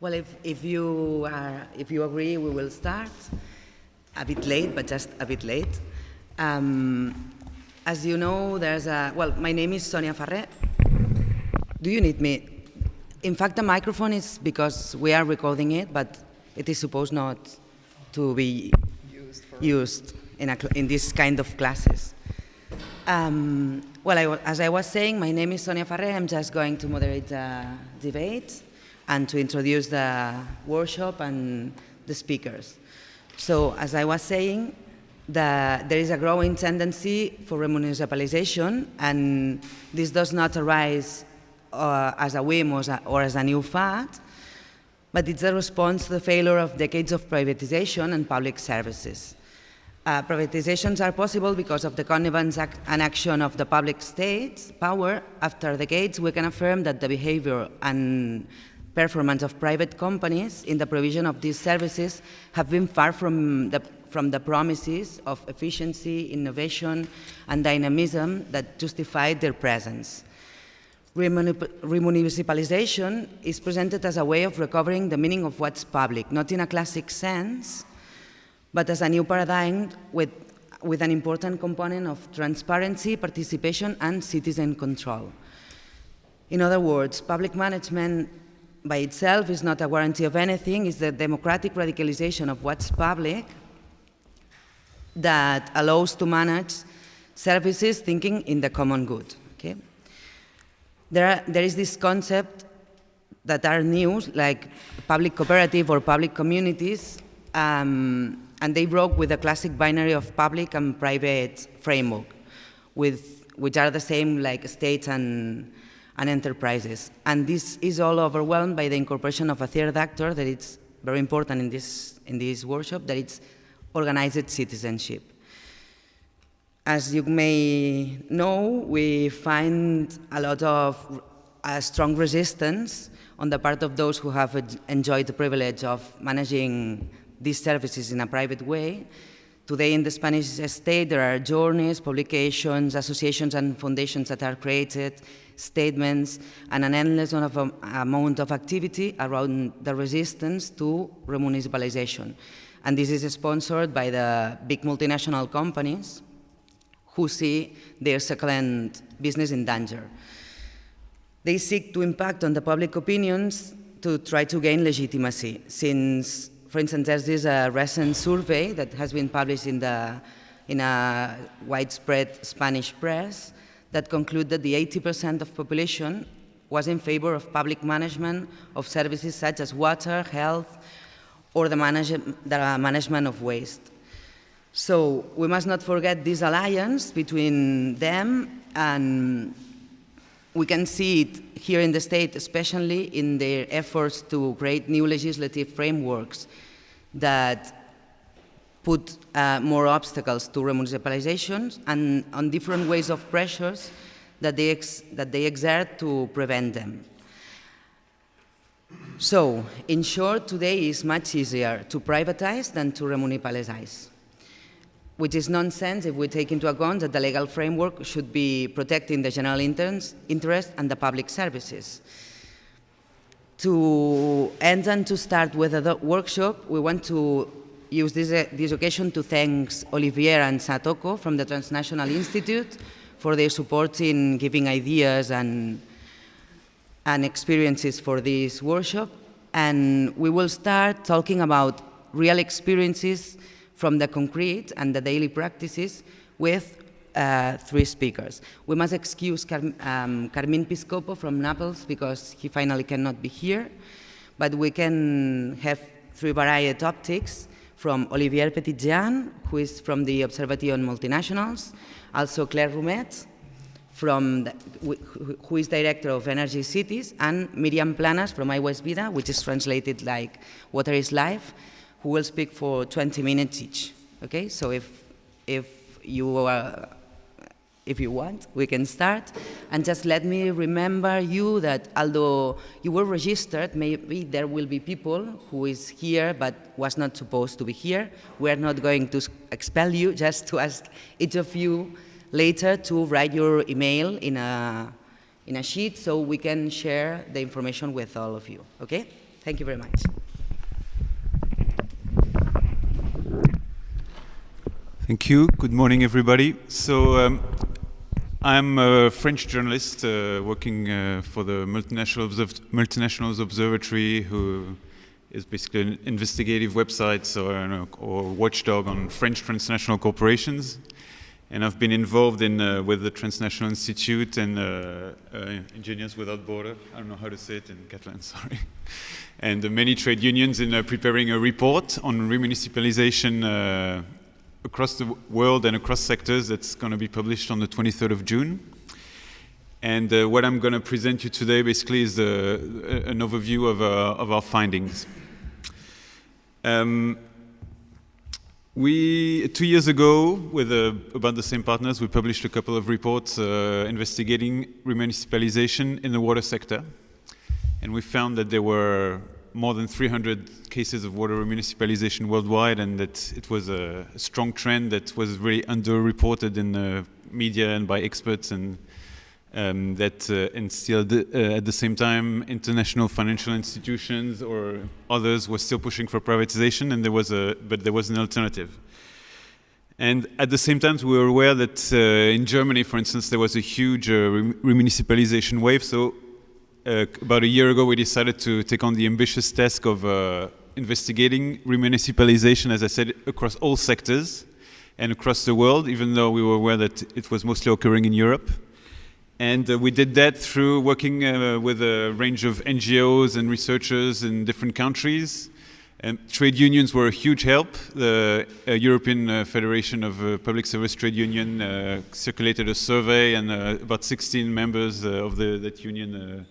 Well, if, if, you are, if you agree, we will start. A bit late, but just a bit late. Um, as you know, there's a, well, my name is Sonia Farré. Do you need me? In fact, the microphone is because we are recording it, but it is supposed not to be used, used in, a, in this kind of classes. Um, well, I, as I was saying, my name is Sonia Farré. I'm just going to moderate the debate and to introduce the workshop and the speakers. So as I was saying, the, there is a growing tendency for remunicipalization, and this does not arise uh, as a whim or as a, or as a new fad, but it's a response to the failure of decades of privatization and public services. Uh, privatizations are possible because of the connivance ac and action of the public state's power. After decades, we can affirm that the behavior and performance of private companies in the provision of these services have been far from the, from the promises of efficiency, innovation, and dynamism that justified their presence. Remunicipalization is presented as a way of recovering the meaning of what's public, not in a classic sense, but as a new paradigm with, with an important component of transparency, participation, and citizen control. In other words, public management by itself is not a guarantee of anything, it's the democratic radicalization of what's public that allows to manage services thinking in the common good. Okay? There, are, there is this concept that are new, like public cooperative or public communities, um, and they broke with the classic binary of public and private framework, with, which are the same like states and, and enterprises. And this is all overwhelmed by the incorporation of a third actor that is very important in this, in this workshop, that it's organized citizenship. As you may know, we find a lot of a strong resistance on the part of those who have enjoyed the privilege of managing these services in a private way Today in the Spanish state, there are journeys, publications, associations and foundations that are created, statements, and an endless of, amount of activity around the resistance to remunicipalization. And this is sponsored by the big multinational companies who see their second business in danger. They seek to impact on the public opinions to try to gain legitimacy, since for instance, there's this uh, recent survey that has been published in, the, in a widespread Spanish press that concluded that the 80% of population was in favor of public management of services such as water, health, or the, manage the management of waste. So we must not forget this alliance between them and we can see it here in the state, especially in their efforts to create new legislative frameworks that put uh, more obstacles to remunicipalizations and on different ways of pressures that they, that they exert to prevent them. So, in short, today is much easier to privatize than to remunicipalize which is nonsense if we take into account that the legal framework should be protecting the general interest and the public services. To end and to start with the workshop, we want to use this, uh, this occasion to thank Olivier and Satoko from the Transnational Institute for their support in giving ideas and, and experiences for this workshop. And we will start talking about real experiences from the concrete and the daily practices with uh, three speakers. We must excuse Car um, Carmine Piscopo from Naples because he finally cannot be here, but we can have three varied optics from Olivier Petitjean, who is from the Observatory on Multinationals, also Claire Roumet, from the, who is director of Energy Cities, and Miriam Planas from Aigua és Vida, which is translated like Water is Life, who will speak for 20 minutes each. Okay, so if, if you are, if you want, we can start. And just let me remember you that although you were registered, maybe there will be people who is here but was not supposed to be here. We're not going to expel you, just to ask each of you later to write your email in a, in a sheet so we can share the information with all of you, okay? Thank you very much. Thank you. Good morning, everybody. So um, I'm a French journalist uh, working uh, for the Multinational Multinationals Observatory, who is basically an investigative website or, or watchdog on French transnational corporations. And I've been involved in uh, with the Transnational Institute and uh, uh, Engineers Without Border. I don't know how to say it in Catalan, sorry. and many trade unions in uh, preparing a report on remunicipalization across the world and across sectors that's going to be published on the 23rd of June. And uh, what I'm going to present you today basically is uh, an overview of, uh, of our findings. Um, we, two years ago, with uh, about the same partners, we published a couple of reports uh, investigating remunicipalization in the water sector. And we found that there were more than 300 cases of water municipalization worldwide and that it was a strong trend that was really underreported in the media and by experts and um, that uh, and still the, uh, at the same time international financial institutions or others were still pushing for privatization and there was a but there was an alternative. And at the same time we were aware that uh, in Germany for instance there was a huge uh, remunicipalization wave so uh, about a year ago, we decided to take on the ambitious task of uh, investigating remunicipalization, as I said, across all sectors and across the world, even though we were aware that it was mostly occurring in Europe. And uh, we did that through working uh, with a range of NGOs and researchers in different countries. And trade unions were a huge help. The uh, European uh, Federation of uh, Public Service Trade Union uh, circulated a survey, and about 16 members of the, that union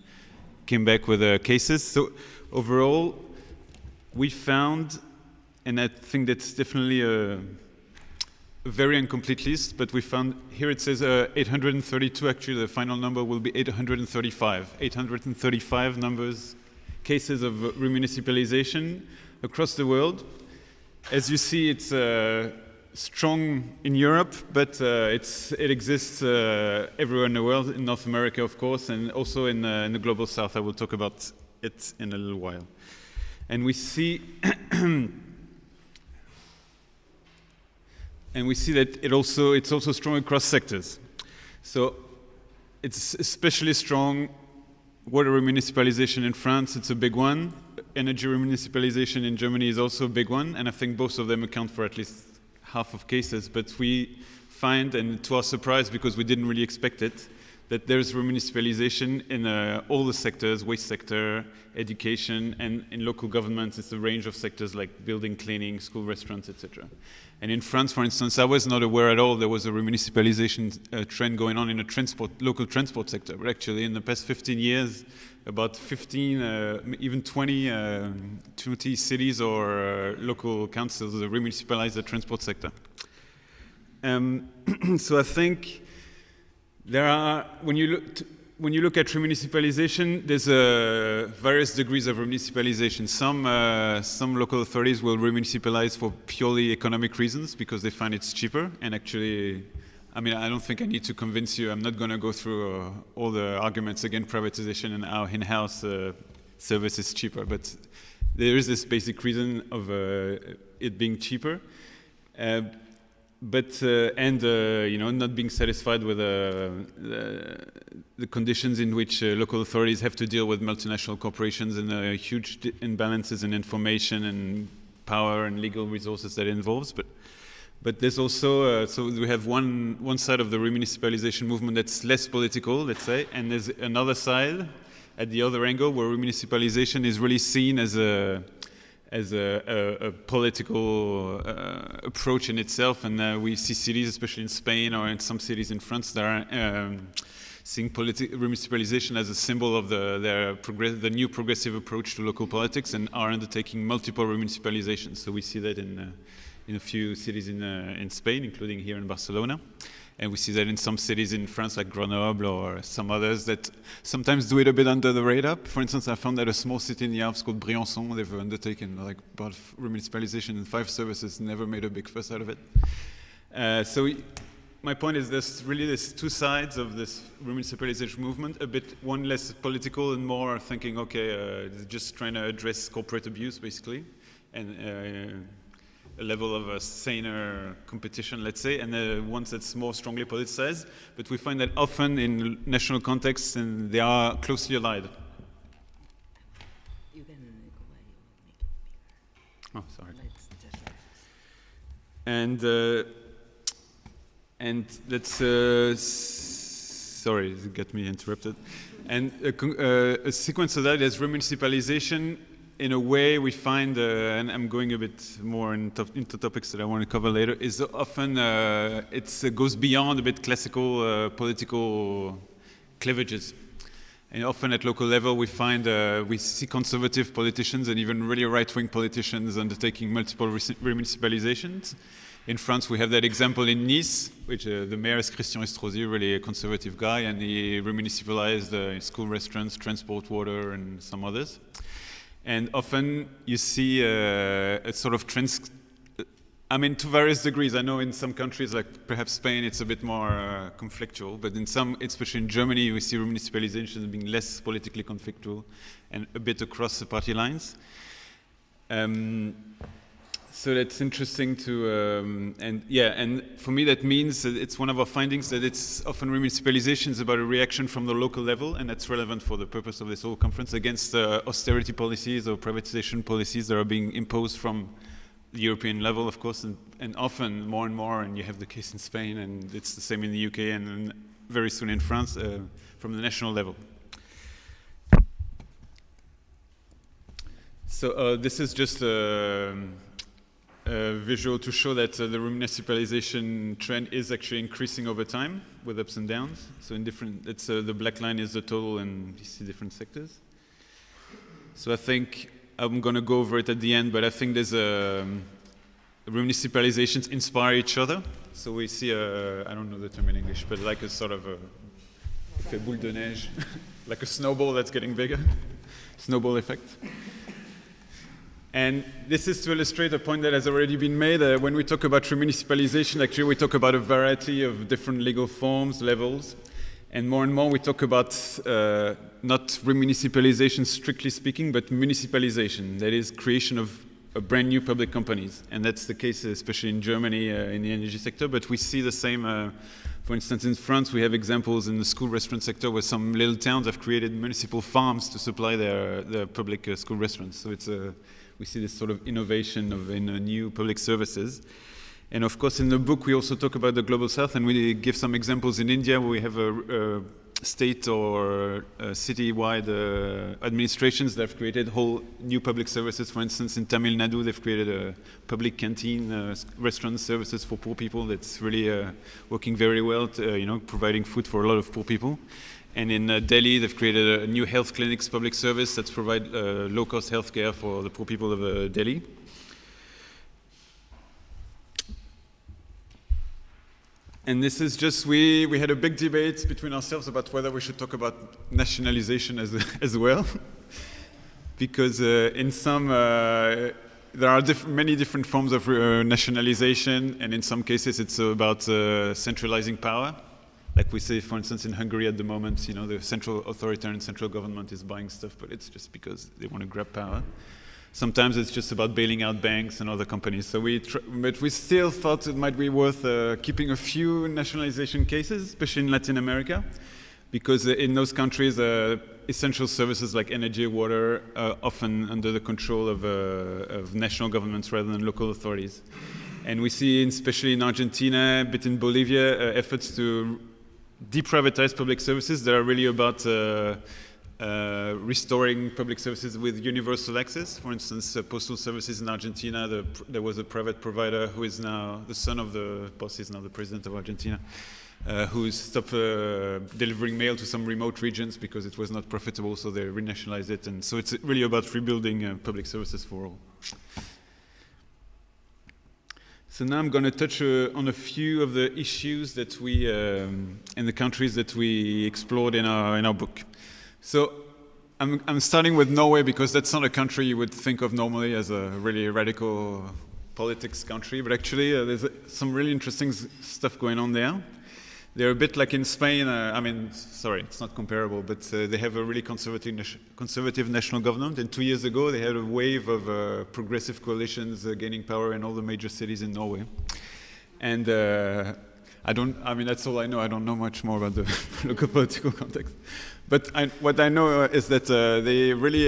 came back with uh, cases. So overall, we found, and I think that's definitely a, very incomplete list, but we found, here it says uh, 832, actually the final number will be 835. 835 numbers, cases of remunicipalization across the world. As you see, it's uh, strong in Europe, but uh, it exists uh, everywhere in the world, in North America, of course, and also in, uh, in, the global south. I will talk about it in a little while. And we see, and we see that it also, it's also strong across sectors. So it's especially strong water remunicipalization in France, it's a big one. Energy remunicipalization in Germany is also a big one, and I think both of them account for at least half of cases, but we find, and to our surprise, because we didn't really expect it, that there's remunicipalization in uh, all the sectors, waste sector, education, and in local governments, it's a range of sectors like building, cleaning, school, restaurants, etc. And in France, for instance, I was not aware at all there was a remunicipalization uh, trend going on in the transport, local transport sector. But actually, in the past 15 years, about 15, uh, even 20, uh, 20 cities or uh, local councils remunicipalize the transport sector. Um, so I think there are, when you look, when you look at remunicipalization, there's uh, various degrees of remunicipalization. Some, uh, some local authorities will remunicipalize for purely economic reasons because they find it's cheaper and actually I mean, I don't think I need to convince you. I'm not going to go through uh, all the arguments against privatization and how in-house uh, service is cheaper, but there is this basic reason of uh, it being cheaper. Uh, but uh, and uh, you know not being satisfied with the, the, conditions in which local authorities have to deal with multinational corporations and the huge imbalances in information and power and legal resources that involves. But but there's also, uh, so we have one, one side of the remunicipalization movement that's less political, let's say, and there's another side at the other angle where remunicipalization is really seen as a, as a, a, a political uh, approach in itself. And uh, we see cities, especially in Spain or in some cities in France, that are um, seeing remunicipalization as a symbol of the, their the new progressive approach to local politics and are undertaking multiple remunicipalizations. So we see that in uh, in a few cities in, uh, in Spain, including here in Barcelona. And we see that in some cities in France, like Grenoble or some others, that sometimes do it a bit under the radar. For instance, I found that a small city in the Alps called Briançon, they've undertaken like of remunicipalization in five services, never made a big fuss out of it. Uh, so my point is there's really there's two sides of this remunicipalization movement, a bit one less political and more thinking, okay, uh, just trying to address corporate abuse basically, and uh, a level of a saner competition, let's say, and uh, ones that's more strongly politicized. But we find that often in national contexts, and they are closely allied. Oh, sorry. And uh, and let's uh, sorry, it got me interrupted. And a, uh, a, sequence of that is remunicipalization. In a way, we find, uh, and I'm going a bit more in to into topics that I want to cover later. Is often uh, it goes beyond a bit classical uh, political cleavages. And often at local level, we find uh, we see conservative politicians and even really right-wing politicians undertaking multiple remunicipalizations. In France, we have that example in Nice, which uh, the mayor is Christian Estrosi, really a conservative guy, and he remunicipalized uh, school restaurants, transport, water, and some others. And often you see uh, a sort of trans I mean, to various degrees. I know in some countries, like perhaps Spain, it's a bit more uh, conflictual, but in some, especially in Germany, we see municipalization being less politically conflictual and a bit across the party lines. Um, so that's interesting to, um, and yeah, and for me that means that it's one of our findings that it's often remunicipalization is about a reaction from the local level, and that's relevant for the purpose of this whole conference against uh, austerity policies or privatization policies that are being imposed from the European level, of course, and, and, often more and more, and you have the case in Spain, and it's the same in the UK, and very soon in France, uh, from the national level. So uh, this is just a, visual to show that uh, the municipalization trend is actually increasing over time with ups and downs. So in different, it's, uh, the black line is the total and you see different sectors. So I think I'm going to go over it at the end, but I think there's a, um, municipalizations inspire each other. So we see a, I don't know the term in English, but like a sort of a, boule de neige, like a snowball that's getting bigger, snowball effect. And this is to illustrate a point that has already been made. Uh, when we talk about remunicipalization, actually we talk about a variety of different legal forms, levels. And more and more we talk about uh, not remunicipalization strictly speaking, but municipalization, that is creation of brand new public companies. And that's the case especially in Germany uh, in the energy sector, but we see the same, uh, for instance, in France we have examples in the school restaurant sector where some little towns have created municipal farms to supply their, their public uh, school restaurants. So it's a, we see this sort of innovation of in uh, new public services. And of course, in the book, we also talk about the global south, and we give some examples in India where we have a, a state or city-wide uh, administrations that have created whole new public services. For instance, in Tamil Nadu, they've created a public canteen, uh, restaurant services for poor people that's really uh, working very well, to, uh, you know, providing food for a lot of poor people. And in uh, Delhi, they've created a new health clinics public service that's provide low-cost health care for the poor people of Delhi. And this is just, we, we had a big debate between ourselves about whether we should talk about nationalization as, as well. because uh, in some, uh, there are diff many different forms of uh, nationalization, and in some cases it's about uh, centralizing power. Like we say, for instance, in Hungary at the moment, you know, the central authoritarian central government is buying stuff, but it's just because they want to grab power. Sometimes it's just about bailing out banks and other companies. So we, but we still thought it might be worth uh, keeping a few nationalization cases, especially in Latin America, because uh, in those countries, uh, essential services like energy, water, are often under the control of, uh, of national governments rather than local authorities. And we see, especially in Argentina, but in Bolivia, uh, efforts to deprivatize public services that are really about uh, uh, restoring public services with universal access. For instance, uh, postal services in Argentina, the, there was a private provider who is now the son of the boss, is now the president of Argentina, uh, who stopped uh, delivering mail to some remote regions because it was not profitable, so they renationalized it. And so it's really about rebuilding uh, public services for all. So now I'm going to touch uh, on a few of the issues that we, um, in the countries that we explored in our, in our book. So I'm, I'm starting with Norway because that's not a country you would think of normally as a really radical politics country, but actually uh, there's uh, some really interesting stuff going on there. They're a bit like in Spain. Uh, I mean, sorry, it's not comparable, but uh, they have a really conservative, conservative national government. And two years ago, they had a wave of uh, progressive coalitions uh, gaining power in all the major cities in Norway. And uh, I don't. I mean, that's all I know. I don't know much more about the local political context. But I, what I know uh, is that they really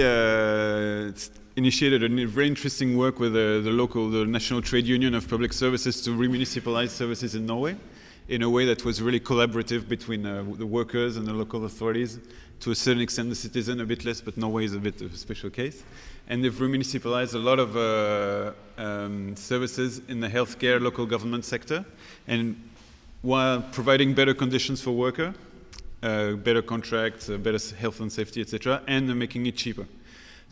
initiated a very interesting work with the local, the National Trade Union of Public Services to remunicipalize services in Norway in a way that was really collaborative between uh, the workers and the local authorities. To a certain extent, the citizen a bit less, but Norway is a bit of a special case. And they've remunicipalized a lot of uh, um, services in the healthcare local government sector, and while providing better conditions for worker, uh, better contracts, uh, better health and safety, etc., and making it cheaper.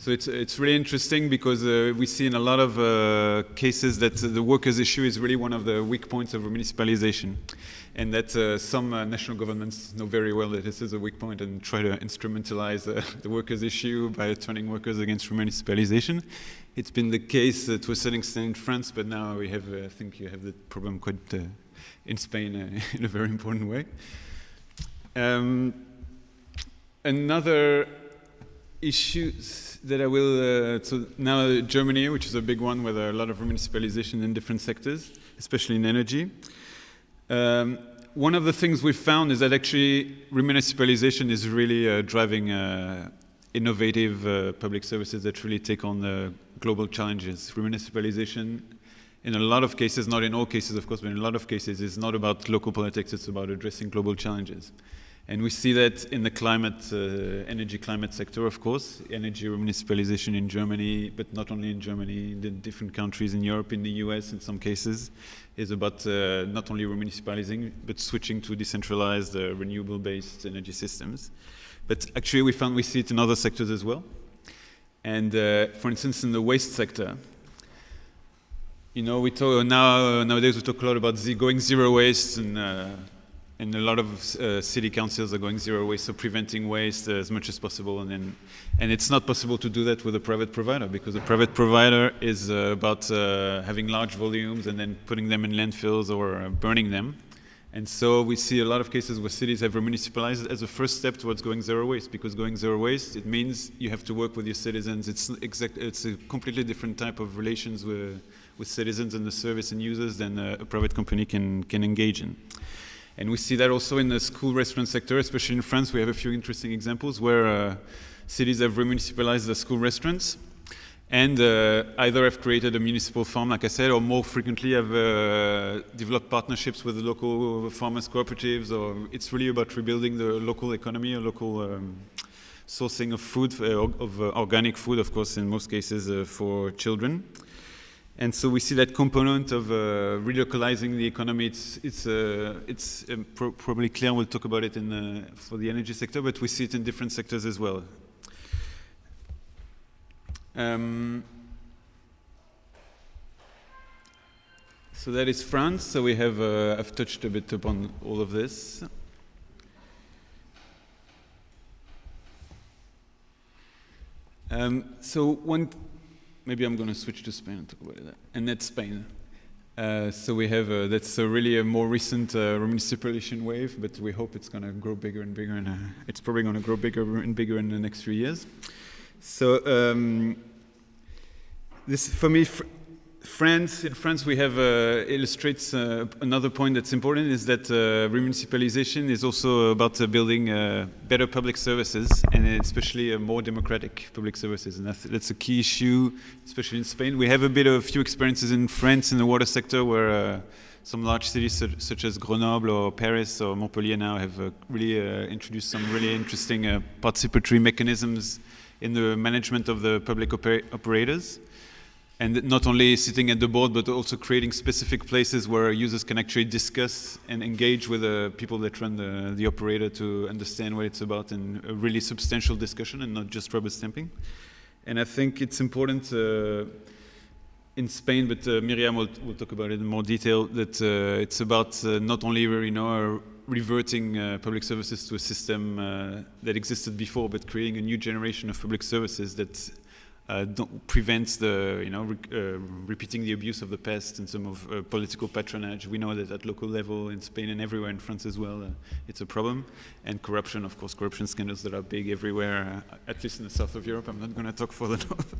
So it's, it's really interesting because uh, we see in a lot of uh, cases that the workers' issue is really one of the weak points of municipalization. And that uh, some uh, national governments know very well that this is a weak point and try to instrumentalize uh, the workers' issue by turning workers against municipalization. It's been the case uh, to a certain extent in France, but now we have, I think you have the problem quite in Spain in a very important way. Um, another issue that I will, uh, so now Germany, which is a big one with a lot of municipalization in different sectors, especially in energy. Um, one of the things we've found is that actually remunicipalization is really uh, driving uh, innovative uh, public services that really take on the global challenges. Remunicipalization, in a lot of cases, not in all cases of course, but in a lot of cases, is not about local politics, it's about addressing global challenges. And we see that in the climate, uh, energy climate sector, of course, energy municipalization in Germany, but not only in Germany, in the different countries in Europe, in the US in some cases, is about uh, not only remunicipalizing, but switching to decentralized uh, renewable-based energy systems. But actually we found we see it in other sectors as well. And uh, for instance, in the waste sector, you know, we talk now, nowadays we talk a lot about going zero waste and uh, and a lot of uh, city councils are going zero waste, so preventing waste uh, as much as possible. And, then, and it's not possible to do that with a private provider because a private provider is uh, about uh, having large volumes and then putting them in landfills or uh, burning them. And so we see a lot of cases where cities have municipalized as a first step towards going zero waste because going zero waste, it means you have to work with your citizens. It's, exact, it's a completely different type of relations with, with citizens and the service and users than a, a private company can, can engage in. And we see that also in the school restaurant sector, especially in France. We have a few interesting examples where uh, cities have remunicipalized the school restaurants and uh, either have created a municipal farm, like I said, or more frequently have uh, developed partnerships with local farmers cooperatives, or it's really about rebuilding the local economy, a local um, sourcing of food, uh, of uh, organic food, of course, in most cases uh, for children. And so we see that component of uh, relocalizing the economy. It's, it's, uh, it's um, pro probably clear. We'll talk about it in, uh, for the energy sector, but we see it in different sectors as well. Um, so that is France. So we have, uh, I've touched a bit upon all of this. Um, so one maybe I'm going to switch to Spain and talk about that. And that's Spain. Uh, so we have uh, that's really a more recent uh, municipalization wave, but we hope it's going to grow bigger and bigger, and uh, it's probably going to grow bigger and bigger in the next few years. So um, this, for me, France, in France, we have uh, illustrates uh, another point that's important is that uh, remunicipalization is also about uh, building uh, better public services and especially uh, more democratic public services, and that's, that's, a key issue, especially in Spain. We have a bit of a few experiences in France in the water sector where some large cities such, such, as Grenoble or Paris or Montpellier now have really introduced some really interesting participatory mechanisms in the management of the public oper operators and not only sitting at the board, but also creating specific places where users can actually discuss and engage with the people that run the, the operator to understand what it's about in a really substantial discussion and not just rubber stamping. And I think it's important uh, in Spain, but uh, Miriam will, will, talk about it in more detail, that uh, it's about uh, not only you know, reverting uh, public services to a system uh, that existed before, but creating a new generation of public services that uh, prevents the, you know, re uh, repeating the abuse of the past in some of uh, political patronage. We know that at local level in Spain and everywhere in France as well, uh, it's a problem. And corruption, of course, corruption scandals that are big everywhere, uh, at least in the south of Europe. I'm not going to talk for the north.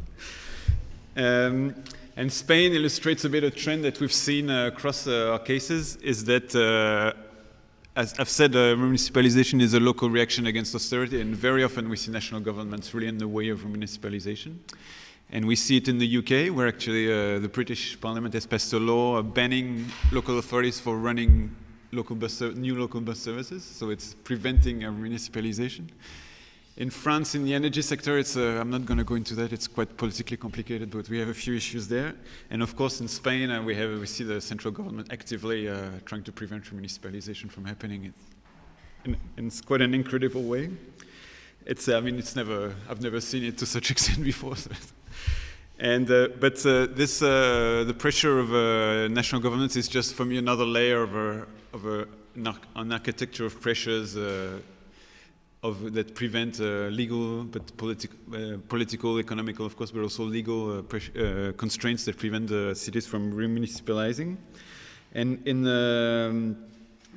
um, and Spain illustrates a bit a trend that we've seen uh, across our cases, is that as I've said, uh, municipalization is a local reaction against austerity, and very often we see national governments really in the way of municipalization. And we see it in the UK, where actually uh, the British Parliament has passed a law banning local authorities for running local bus new local bus services, so it's preventing a municipalization. In France, in the energy sector, it's, uh, I'm not going to go into that, it's quite politically complicated, but we have a few issues there. And of course, in Spain, uh, we, have, we see the central government actively uh, trying to prevent municipalization from happening in, in, quite an incredible way. It's, I mean, it's never, I've never seen it to such extent before. So and, uh, but uh, this, uh, the pressure of uh, national governments is just for me another layer of, a, of a, an architecture of pressures of, that prevent uh, legal, but politi uh, political, economical, of course, but also legal uh, constraints that prevent cities from remunicipalizing. And in um,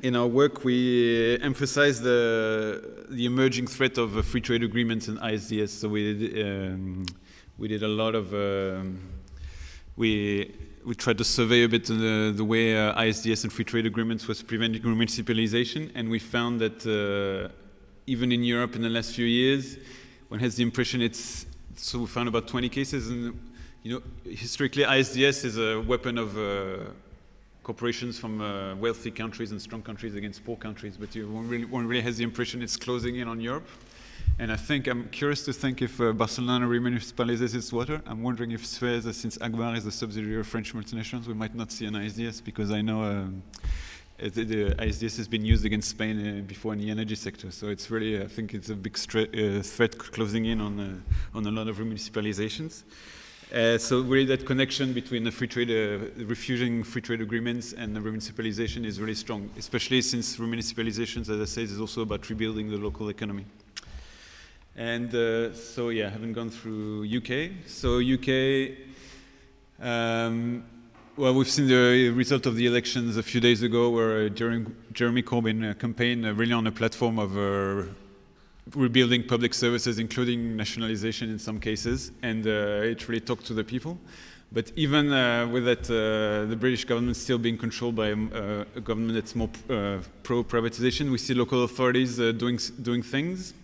in our work, we emphasize the the emerging threat of free trade agreements and ISDS. So we did, um, we did a lot of um, we we tried to survey a bit the, the way uh, ISDS and free trade agreements was preventing municipalization, and we found that even in Europe in the last few years, one has the impression it's, so we found about 20 cases and, you know, historically ISDS is a weapon of uh, corporations from uh, wealthy countries and strong countries against poor countries, but you, one, really, one really has the impression it's closing in on Europe. And I think, I'm curious to think if uh, Barcelona remunicipalizes its water. I'm wondering if Suez, since Agbar is a subsidiary of French multinationals, we might not see an ISDS because I know um, the, the ISDS has been used against Spain uh, before in the energy sector. So it's really, I think it's a big uh, threat closing in on, uh, on a lot of municipalizations. Uh, so really that connection between the free trade, uh, refusing free trade agreements and the remunicipalization is really strong, especially since remunicipalizations, as I said, is also about rebuilding the local economy. And uh, so yeah, I haven't gone through UK. So UK, um, well, we've seen the result of the elections a few days ago where uh, Jeremy Corbyn uh, campaigned uh, really on a platform of uh, rebuilding public services, including nationalization in some cases, and uh, it really talked to the people. But even uh, with that, the British government still being controlled by um, a government that's more pro-privatization, we see local authorities doing, doing things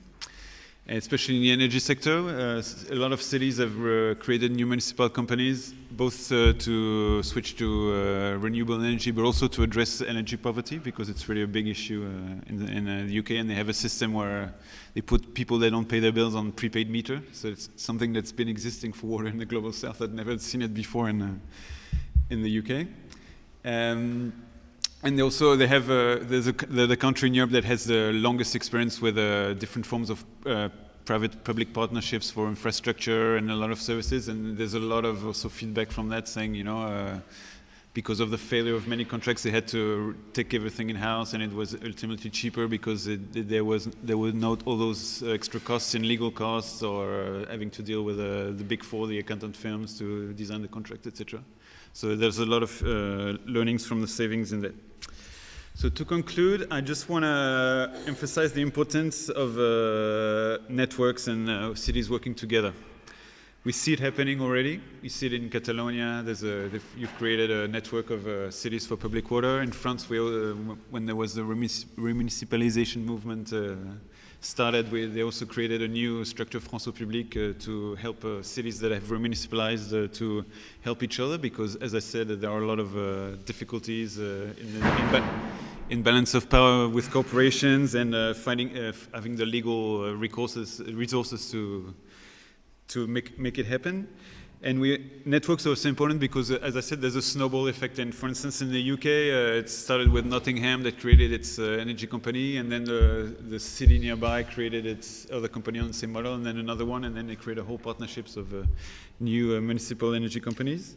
especially in the energy sector. Uh, a lot of cities have uh, created new municipal companies, both uh, to switch to renewable energy, but also to address energy poverty, because it's really a big issue in, the, in the, UK, and they have a system where they put people that don't pay their bills on prepaid meter. So it's something that's been existing for water in the global south. I'd never seen it before in, in the UK. Um, and also they have uh, there's a, the, country in Europe that has the longest experience with uh, different forms of uh, private-public partnerships for infrastructure and a lot of services. And there's a lot of also feedback from that saying, you know, uh, because of the failure of many contracts, they had to take everything in-house, and it was ultimately cheaper because it, it, there was there were not all those extra costs in legal costs or uh, having to deal with uh, the big four, the accountant firms to design the contract, etc. So there's a lot of uh, learnings from the savings in that. So to conclude, I just want to emphasize the importance of uh, networks and uh, cities working together. We see it happening already. We see it in Catalonia. There's a, you've created a network of uh, cities for public water. In France, we, uh, when there was the remunicipalization movement uh, started with, they also created a new structure, France Eau Publique, uh, to help uh, cities that have remunicipalized uh, to help each other because, as I said, there are a lot of uh, difficulties uh, in, in, in, balance of power with corporations and uh, finding, having the legal resources, resources to, to make, make it happen. And we, networks are also important because, uh, as I said, there's a snowball effect. And for instance, in the UK, uh, it started with Nottingham that created its uh, energy company, and then the, the city nearby created its other company on the same model, and then another one, and then they created a whole partnerships of uh, new uh, municipal energy companies.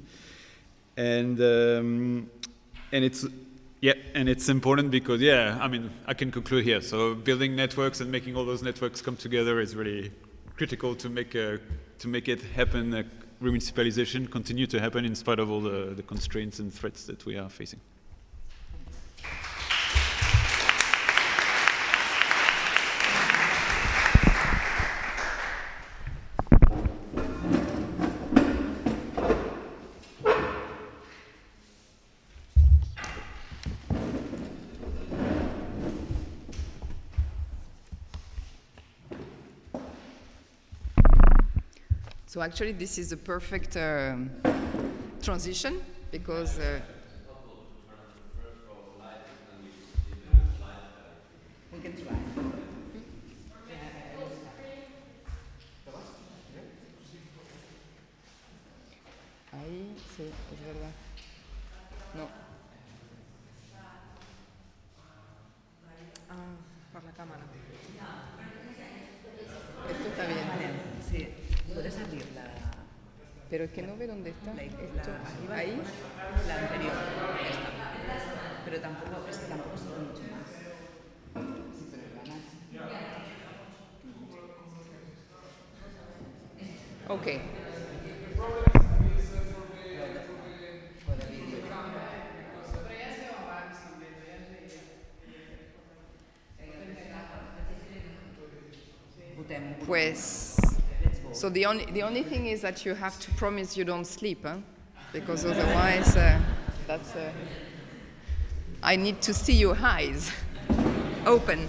And um, and it's yeah, and it's important because yeah, I mean, I can conclude here. So building networks and making all those networks come together is really critical to make a to make it happen, uh, remunicipalization continue to happen in spite of all the, the constraints and threats that we are facing. So actually, this is a perfect um, transition because. So the only the only thing is that you have to promise you don't sleep, huh? Because otherwise, uh, that's. Uh, I need to see your eyes open.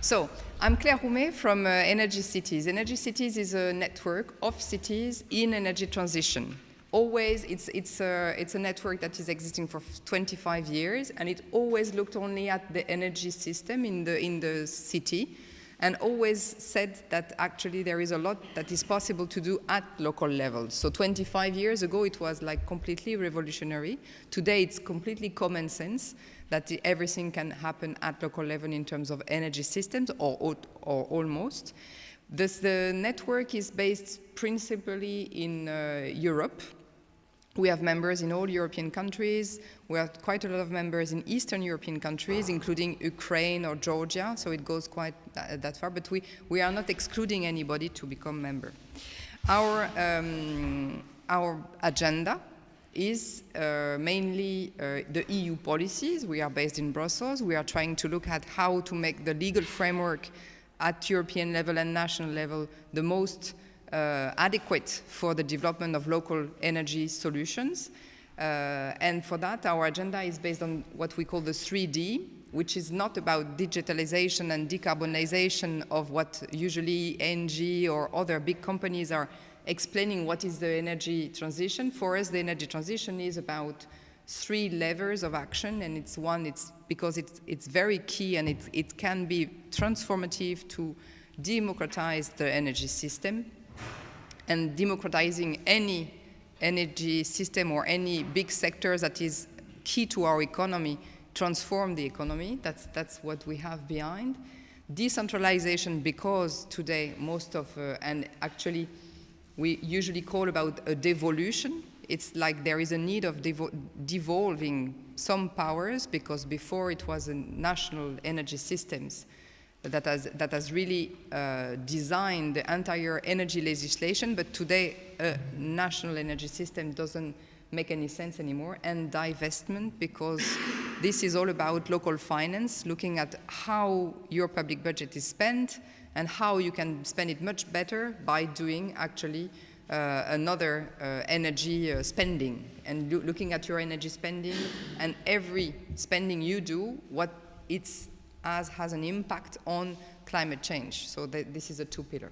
So I'm Claire Roumet from uh, Energy Cities. Energy Cities is a network of cities in energy transition. Always, it's, it's, a, it's a network that is existing for 25 years, and it always looked only at the energy system in the, in the city, and always said that actually there is a lot that is possible to do at local levels. So 25 years ago, it was like completely revolutionary. Today, it's completely common sense that everything can happen at local level in terms of energy systems, or, or, or almost. This, the network is based principally in uh, Europe, we have members in all European countries. We have quite a lot of members in Eastern European countries, including Ukraine or Georgia, so it goes quite tha- that far, but we, we are not excluding anybody to become member. Our, um, our agenda is uh, mainly uh, the EU policies. We are based in Brussels. We are trying to look at how to make the legal framework at European level and national level the most uh, adequate for the development of local energy solutions. Uh, and for that, our agenda is based on what we call the 3D, which is not about digitalization and decarbonization of what usually Engie or other big companies are explaining what is the energy transition. For us, the energy transition is about three levers of action, and it's one, it's because it's, it's very key and it, it can be transformative to democratize the energy system and democratizing any energy system or any big sector that is key to our economy, transform the economy. That's, that's what we have behind. Decentralization, because today most of, uh, and actually we usually call about a devolution. It's like there is a need of devo- devolving some powers because before it was a national energy systems that has, that has really uh, designed the entire energy legislation, but today a national energy system doesn't make any sense anymore, and divestment, because this is all about local finance, looking at how your public budget is spent and how you can spend it much better by doing actually uh, another uh, energy uh, spending and loo- looking at your energy spending and every spending you do, what it's as has an impact on climate change. So th- this is a two pillar.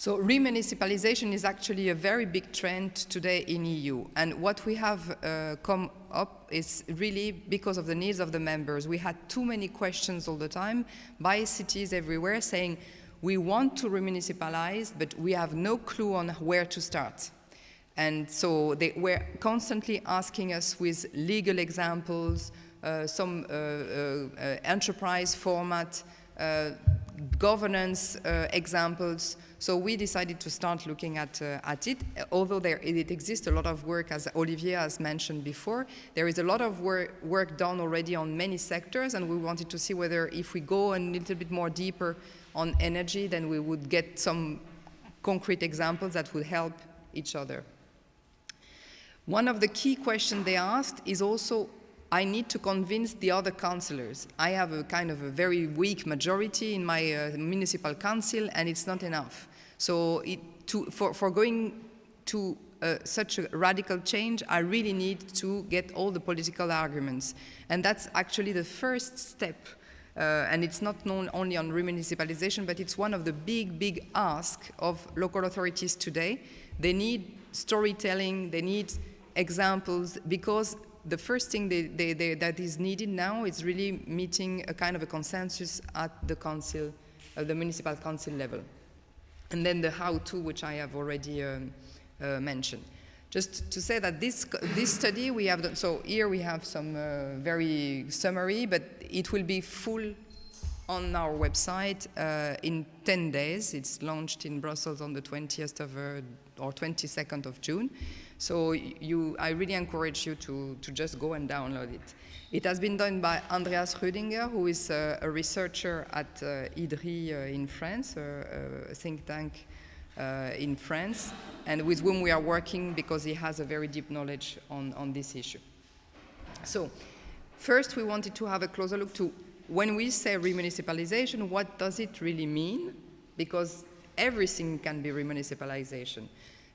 So remunicipalization is actually a very big trend today in EU. And what we have uh, come up is really because of the needs of the members. We had too many questions all the time by cities everywhere saying, we want to remunicipalize, but we have no clue on where to start. And so they were constantly asking us with legal examples, some uh, uh, uh, enterprise format, uh, governance uh, examples. So we decided to start looking at, uh, at it. Although there it exists a lot of work, as Olivier has mentioned before, there is a lot of work, work done already on many sectors, and we wanted to see whether if we go a little bit more deeper on energy, then we would get some concrete examples that would help each other. One of the key questions they asked is also, I need to convince the other councillors. I have a kind of a very weak majority in my uh, municipal council and it's not enough. So it, to, for, for going to uh, such a radical change, I really need to get all the political arguments. And that's actually the first step. Uh, and it's not known only on remunicipalization, but it's one of the big, big asks of local authorities today. They need storytelling, they need examples, because the first thing they, they, they, that is needed now is really meeting a kind of a consensus at the council, uh, the municipal council level. And then the how-to, which I have already um, uh, mentioned. Just to say that this, this study we have done, so here we have some uh, very summary, but it will be full on our website uh, in 10 days. It's launched in Brussels on the 20th of, uh, or 22nd of June. So you, I really encourage you to, to just go and download it. It has been done by Andreas Rüdinger, who is uh, a researcher at uh, IDDRI uh, in France, a think tank uh, in France, and with whom we are working because he has a very deep knowledge on, on this issue. So, first we wanted to have a closer look to when we say remunicipalization, what does it really mean? Because everything can be remunicipalization.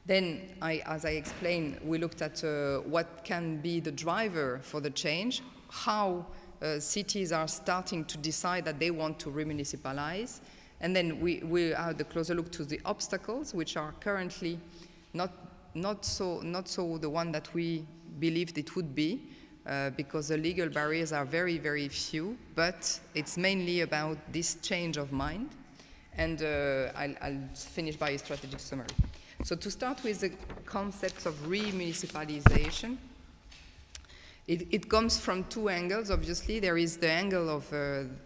Then, I, as I explained, we looked at uh, what can be the driver for the change, how uh, cities are starting to decide that they want to remunicipalize, and then we, we had a closer look to the obstacles, which are currently not, not, so, not so the one that we believed it would be, uh, because the legal barriers are very, very few, but it's mainly about this change of mind. And uh, I'll, I'll, finish by a strategic summary. So to start with the concepts of remunicipalization, it, it, comes from two angles, obviously. There is the angle of uh,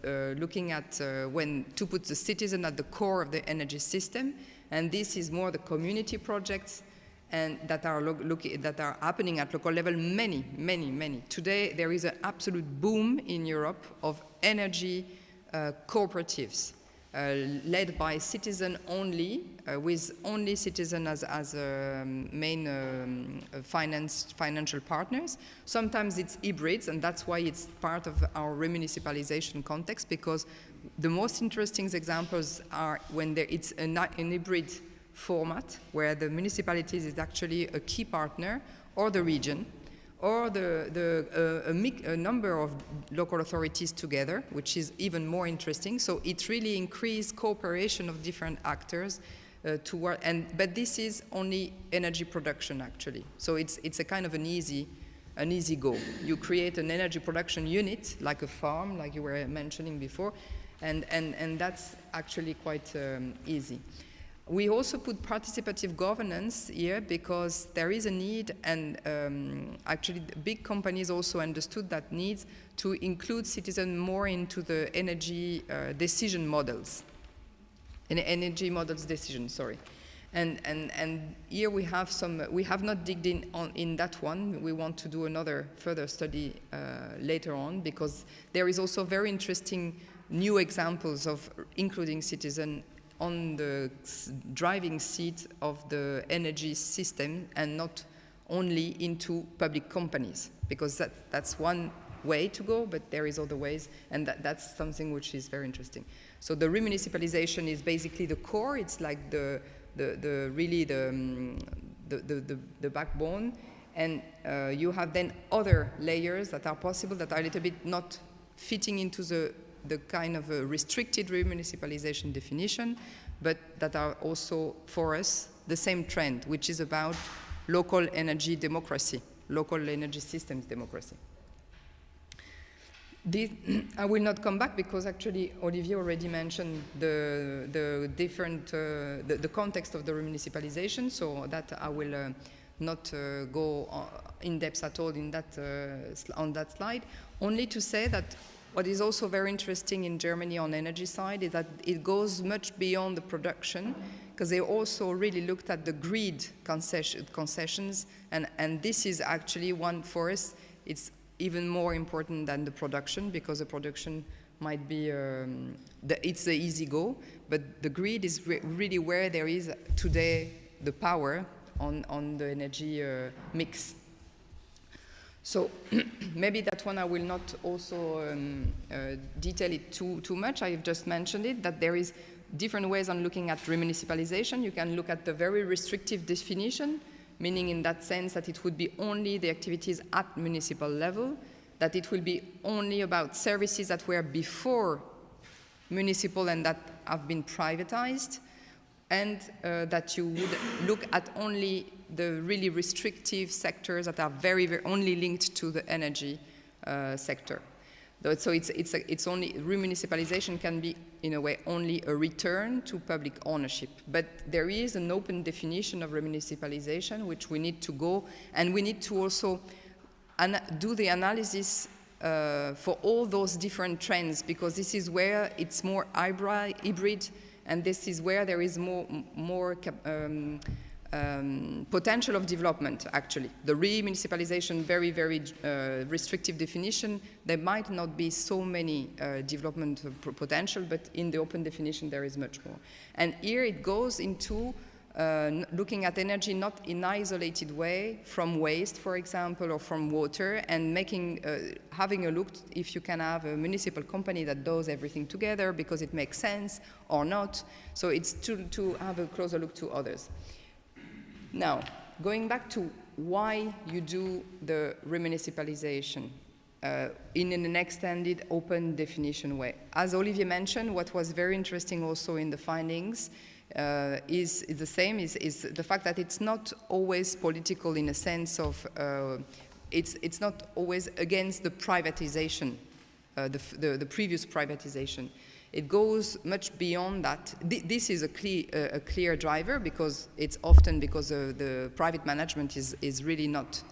uh, looking at uh, when to put the citizen at the core of the energy system, and this is more the community projects and that are, that are happening at local level, many, many, many. Today, there is an absolute boom in Europe of energy uh, cooperatives. Uh, led by citizen only, uh, with only citizen as, as um, main um, financial partners. Sometimes it's hybrids, and that's why it's part of our remunicipalization context, because the most interesting examples are when there, it's an, an hybrid format, where the municipalities is actually a key partner, or the region, or the, the, uh, a, a, number of local authorities together, which is even more interesting. So it really increased cooperation of different actors uh, toward, and, but this is only energy production actually. So it's, it's a kind of an easy, an easy go. You create an energy production unit, like a farm, like you were mentioning before, and, and, and that's actually quite um, easy. We also put participative governance here because there is a need and um, actually big companies also understood that need to include citizens more into the energy uh, decision models. In energy models decision, sorry. And, and, and here we have some, we have not digged in on in that one. We want to do another further study uh, later on because there is also very interesting new examples of including citizen on the driving seat of the energy system and not only into public companies because that, that's one way to go, but there is other ways, and that, that's something which is very interesting. So the remunicipalization is basically the core. It's like the, the, the really the, um, the, the, the, the, backbone, and uh, you have then other layers that are possible that are a little bit not fitting into the the kind of a restricted remunicipalization definition, but that are also, for us, the same trend, which is about local energy democracy, local energy systems democracy. This, I will not come back because actually Olivier already mentioned the, the different, uh, the, the, context of the remunicipalization, so that I will uh, not uh, go uh, in depth at all in that, uh, on that slide, only to say that what is also very interesting in Germany on energy side is that it goes much beyond the production because they also really looked at the grid concession, concessions and, and this is actually one for us, it's even more important than the production because the production might be, um, the, it's the easy go, but the grid is re really where there is today the power on, on the energy uh, mix. So maybe that one I will not also um, uh, detail it too, too much. I've just mentioned it, that there is different ways on looking at remunicipalization. You can look at the very restrictive definition, meaning in that sense that it would be only the activities at municipal level, that it will be only about services that were before municipal and that have been privatized, and uh, that you would look at only the really restrictive sectors that are very, very only linked to the energy uh, sector. So it's, it's, a, it's only, remunicipalization can be, in a way, only a return to public ownership. But there is an open definition of remunicipalization, which we need to go, and we need to also do the analysis uh, for all those different trends, because this is where it's more hybrid, and this is where there is more, more um, um, potential of development, actually. The re-municipalization, very, very uh, restrictive definition, there might not be so many uh, development potential, but in the open definition there is much more. And here it goes into uh, looking at energy not in isolated way from waste, for example, or from water, and making, uh, having a look if you can have a municipal company that does everything together because it makes sense or not. So it's to, to have a closer look to others. Now, going back to why you do the remunicipalization uh, in an extended open definition way. As Olivier mentioned, what was very interesting also in the findings uh, is, is, the same, is, is, the fact that it's not always political in a sense of, uh, it's, it's not always against the privatization, uh, the, the, the previous privatization. It goes much beyond that. this is a clear, a clear, driver because it's often because the private management is, is really not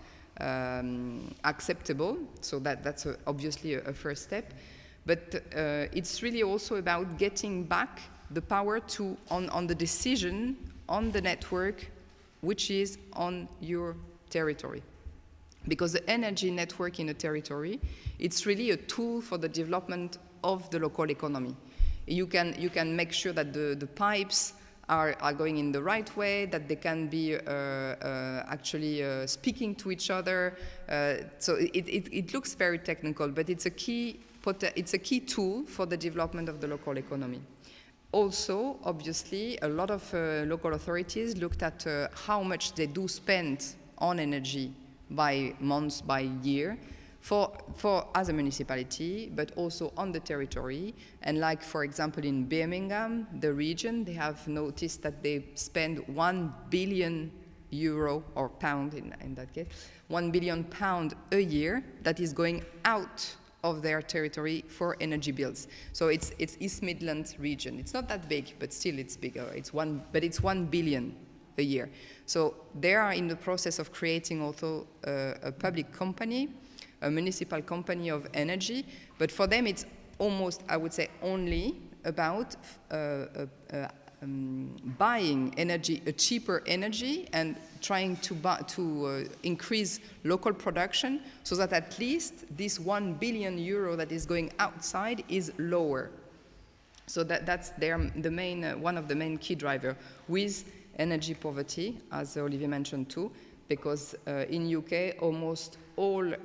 um, acceptable. So that, that's a, obviously a, a, first step. But uh, it's really also about getting back the power to, on, on the decision on the network which is on your territory. Because the energy network in a territory, it's really a tool for the development of the local economy you can, you can make sure that the, the pipes are, are going in the right way, that they can be uh, uh, actually uh, speaking to each other. Uh, so it, it, it, looks very technical, but it's a, key, it's a key tool for the development of the local economy. Also, obviously, a lot of uh, local authorities looked at uh, how much they do spend on energy by months, by year, for, for as a municipality, but also on the territory. And like, for example, in Birmingham, the region, they have noticed that they spend 1 billion euro or pound in, in that case, 1 billion pound a year that is going out of their territory for energy bills. So it's, it's East Midlands region. It's not that big, but still it's bigger. It's one, but it's 1 billion a year. So they are in the process of creating also uh, a public company a municipal company of energy, but for them it's almost, I would say, only about uh, uh, uh, um, buying energy, a cheaper energy, and trying to, buy, to uh, increase local production so that at least this one billion euro that is going outside is lower. So that, that's their, the main, uh, one of the main key driver with energy poverty, as Olivier mentioned too, because uh, in UK almost all uh,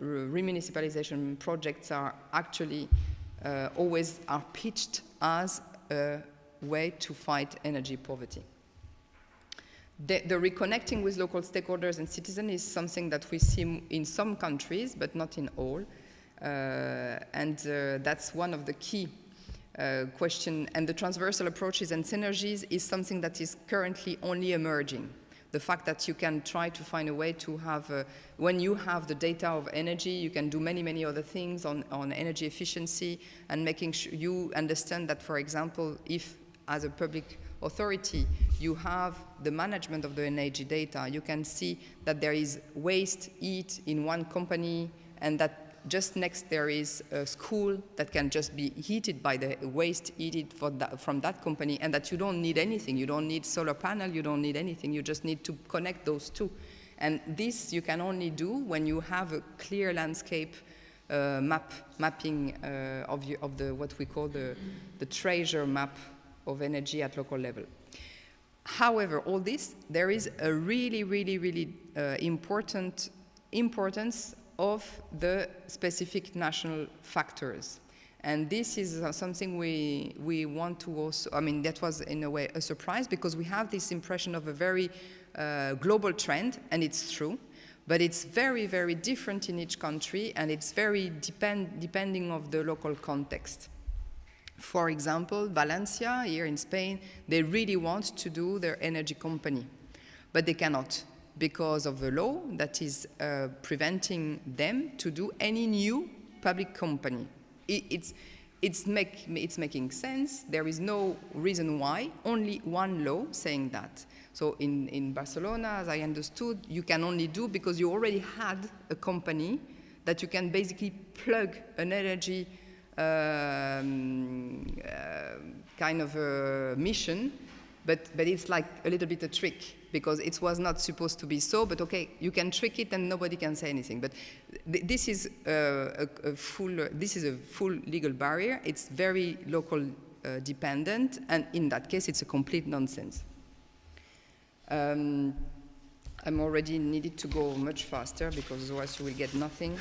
remunicipalization projects are actually uh, always are pitched as a way to fight energy poverty. The, the, reconnecting with local stakeholders and citizens is something that we see in some countries, but not in all. Uh, and uh, that's one of the key uh, question. And the transversal approaches and synergies is something that is currently only emerging the fact that you can try to find a way to have, uh, when you have the data of energy, you can do many, many other things on, on energy efficiency and making sure you understand that, for example, if as a public authority you have the management of the energy data, you can see that there is waste heat in one company and that just next there is a school that can just be heated by the waste heated that, from that company and that you don't need anything. You don't need solar panel, you don't need anything. You just need to connect those two. And this you can only do when you have a clear landscape uh, map, mapping uh, of, you, of the, what we call the, the treasure map of energy at local level. However, all this, there is a really, really, really uh, important importance of the specific national factors. And this is uh, something we, we want to also, I mean, that was in a way a surprise because we have this impression of a very uh, global trend, and it's true, but it's very, very different in each country, and it's very depend, depending of the local context. For example, Valencia, here in Spain, they really want to do their energy company, but they cannot because of the law that is uh, preventing them to do any new public company. It, it's, it's, make, it's making sense. There is no reason why, only one law saying that. So in, in Barcelona, as I understood, you can only do because you already had a company that you can basically plug an energy um, uh, kind of a mission, but, but it's like a little bit a trick because it was not supposed to be so, but okay, you can trick it and nobody can say anything. But th this is uh, a, a, full, this is a full legal barrier. It's very local uh, dependent, and in that case, it's a complete nonsense. Um, I'm already needed to go much faster because otherwise you will get nothing.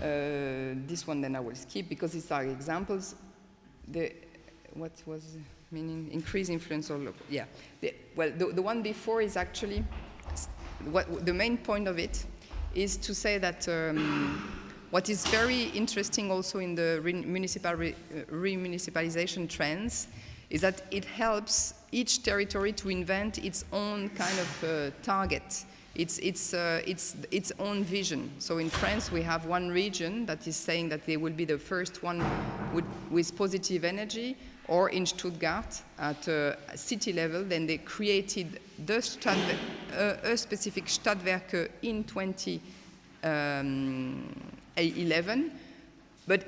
Uh, this one then I will skip because these are examples. The, what was meaning? Increase influence or local, yeah. The, well, the, the one before is actually, what the main point of it is to say that um, what is very interesting also in the re municipal re, uh, remunicipalization trends is that it helps each territory to invent its own kind of uh, target it's, it's, uh, it's its own vision. So in France, we have one region that is saying that they will be the first one with, with positive energy, or in Stuttgart at uh, city level, then they created the uh, a specific Stadtwerke in 2011. Um, but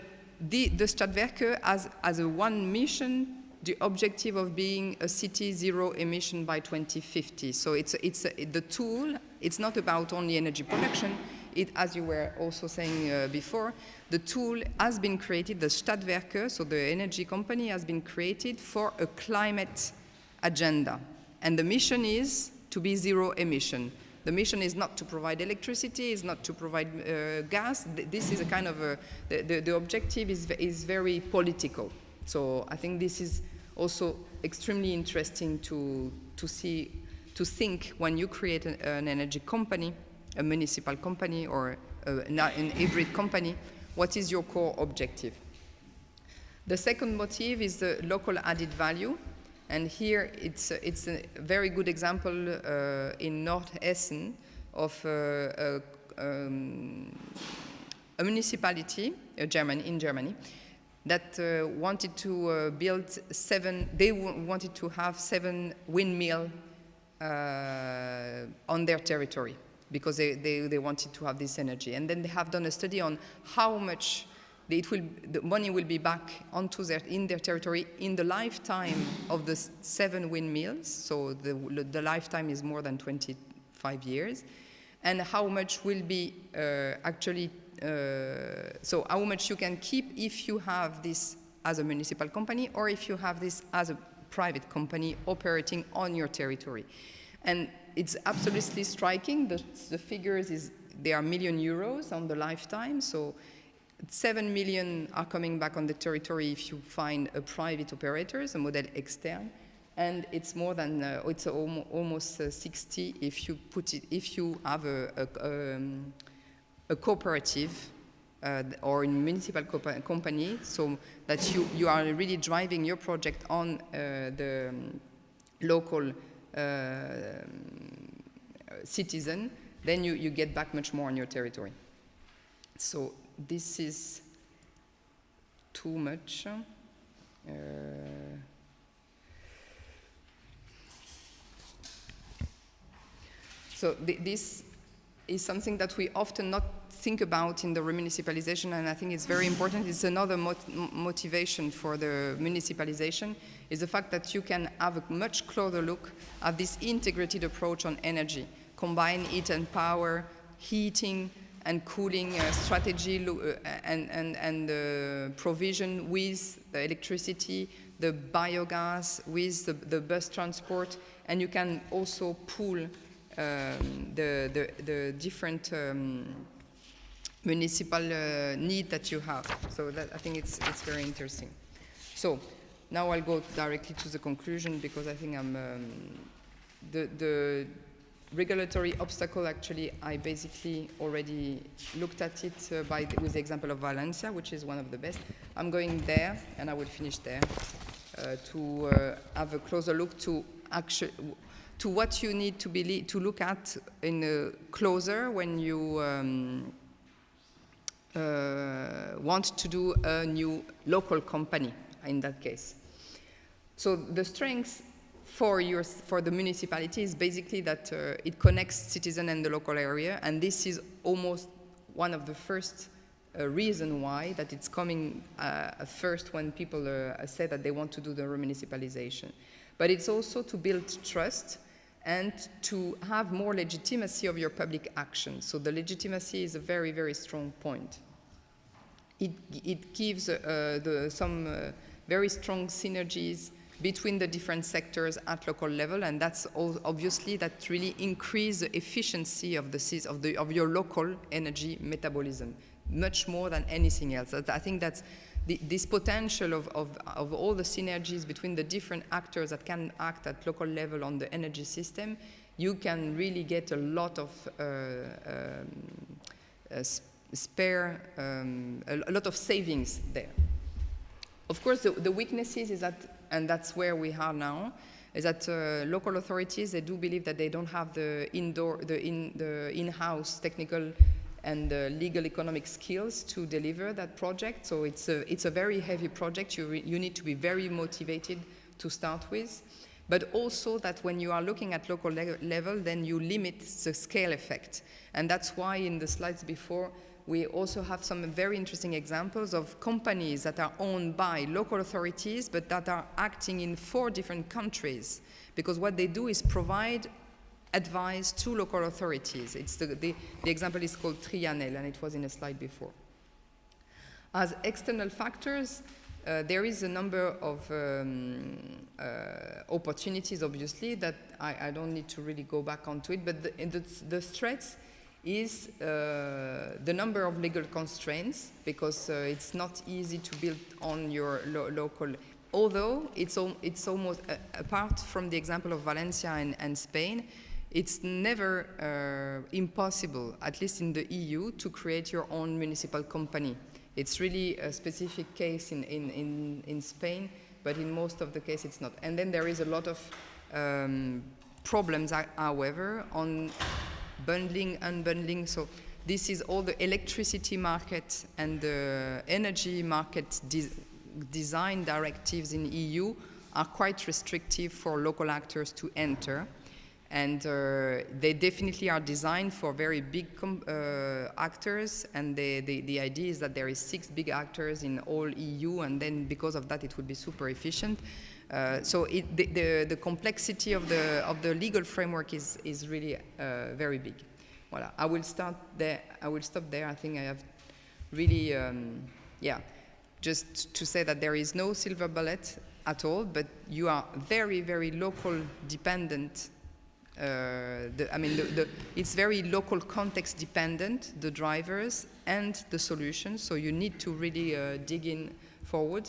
the, the Stadtwerke has, has a one mission the objective of being a city zero emission by 2050. So it's, it's a, the tool, it's not about only energy production, it, as you were also saying uh, before, the tool has been created, the Stadtwerke, so the energy company has been created for a climate agenda. And the mission is to be zero emission. The mission is not to provide electricity, is not to provide uh, gas. This is a kind of a, the, the, the objective is, is very political. So I think this is also extremely interesting to, to see, to think when you create an, an energy company, a municipal company or a, an hybrid company, what is your core objective? The second motive is the local added value. And here it's, it's a very good example uh, in North Essen of uh, a, um, a municipality, Germany, in Germany, that uh, wanted to uh, build seven, they wanted to have seven windmill on their territory because they, they, they, wanted to have this energy. And then they have done a study on how much it will, the money will be back onto their, in their territory in the lifetime of the seven windmills. So the, the lifetime is more than 25 years. And how much will be uh, actually uh, so how much you can keep if you have this as a municipal company or if you have this as a private company operating on your territory. And it's absolutely striking. The, the figures is they are million euros on the lifetime. So 7 million are coming back on the territory if you find a private operator, a model externe. And it's more than, uh, it's almost uh, 60 if you put it, if you have a, a um, a cooperative uh, or in municipal company so that you, you are really driving your project on uh, the um, local uh, citizen, then you, you get back much more on your territory. So this is too much. Uh, so th this is something that we often not think about in the remunicipalization, and I think it's very important. It's another mot motivation for the municipalization, is the fact that you can have a much closer look at this integrated approach on energy, combine heat and power, heating, and cooling uh, strategy uh, and, and, and uh, provision with the electricity, the biogas, with the, the bus transport, and you can also pool um, the, the, the, different um, municipal uh, need that you have. So that, I think it's, it's very interesting. So now I'll go directly to the conclusion because I think I'm, um, the, the regulatory obstacle, actually, I basically already looked at it uh, by the, with the example of Valencia, which is one of the best. I'm going there, and I will finish there, uh, to uh, have a closer look to actually to what you need to be to look at in closer when you um, want to do a new local company in that case. So the strengths for, your, for the municipality is basically that uh, it connects citizen and the local area, and this is almost one of the first uh, reason why that it's coming uh, first when people uh, say that they want to do the remunicipalization. But it's also to build trust and to have more legitimacy of your public action. So the legitimacy is a very, very strong point. It, it gives uh, the, some uh, very strong synergies between the different sectors at local level, and that's obviously that really increase the efficiency of the of the of your local energy metabolism much more than anything else. I think that's the, this potential of, of, of all the synergies between the different actors that can act at local level on the energy system, you can really get a lot of uh, um, uh, spare, um, a, lot of savings there. Of course, the, the weaknesses is that and that's where we are now, is that uh, local authorities, they do believe that they don't have the indoor, the in, the in-house technical and uh, legal economic skills to deliver that project. So it's a, it's a very heavy project. You, you need to be very motivated to start with. But also that when you are looking at local le level, then you limit the scale effect. And that's why in the slides before, we also have some very interesting examples of companies that are owned by local authorities, but that are acting in four different countries. Because what they do is provide advice to local authorities. It's the, the, the example is called Trianel, and it was in a slide before. As external factors, uh, there is a number of um, uh, opportunities, obviously, that I, I, don't need to really go back onto it, but the, the, the threats is uh, the number of legal constraints because uh, it's not easy to build on your lo local although it's, al it's almost uh, apart from the example of Valencia and, and Spain it's never uh, impossible at least in the EU to create your own municipal company it's really a specific case in, in, in, in Spain but in most of the case it's not and then there is a lot of um, problems however on bundling, and unbundling. So this is all the electricity market and the energy market de design directives in EU are quite restrictive for local actors to enter. And uh, they definitely are designed for very big uh, actors. And they, they, the idea is that there is six big actors in all EU, and then because of that, it would be super efficient. Uh, so it, the, the, the, complexity of the, of the legal framework is, is really uh, very big. Voilà. I will start there. I will stop there. I think I have really, um, yeah, just to say that there is no silver bullet at all, but you are very, very local dependent. Uh, the, I mean, the, the, it's very local context dependent, the drivers and the solutions, so you need to really uh, dig in forward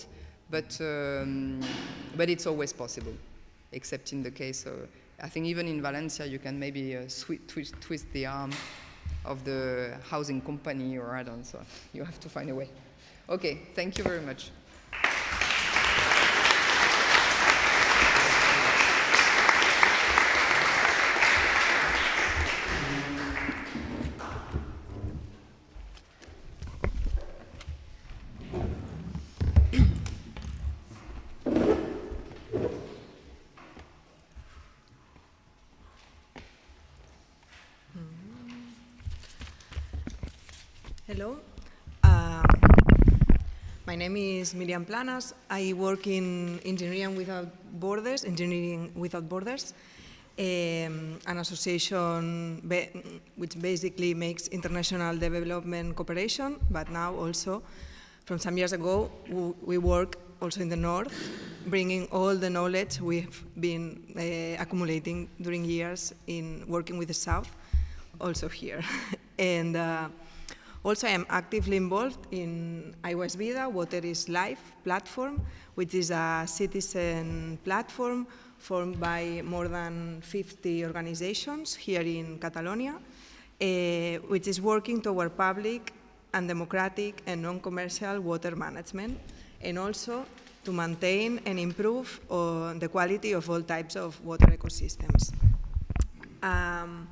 but, um, but it's always possible, except in the case of, I think even in Valencia you can maybe uh, twist, twist the arm of the housing company or I don't know, so you have to find a way. Okay, thank you very much. Name is Miriam Planas. I work in Engineering Without Borders, Engineering Without Borders. um, an association which basically makes international development cooperation, but now also, from some years ago, we work also in the north, bringing all the knowledge we've been uh, accumulating during years in working with the south, also here. and uh, also I am actively involved in Aigua és Vida, Water is Life platform, which is a citizen platform formed by more than 50 organizations here in Catalonia, uh, which is working toward public and democratic and non-commercial water management, and also to maintain and improve uh, the quality of all types of water ecosystems. Um,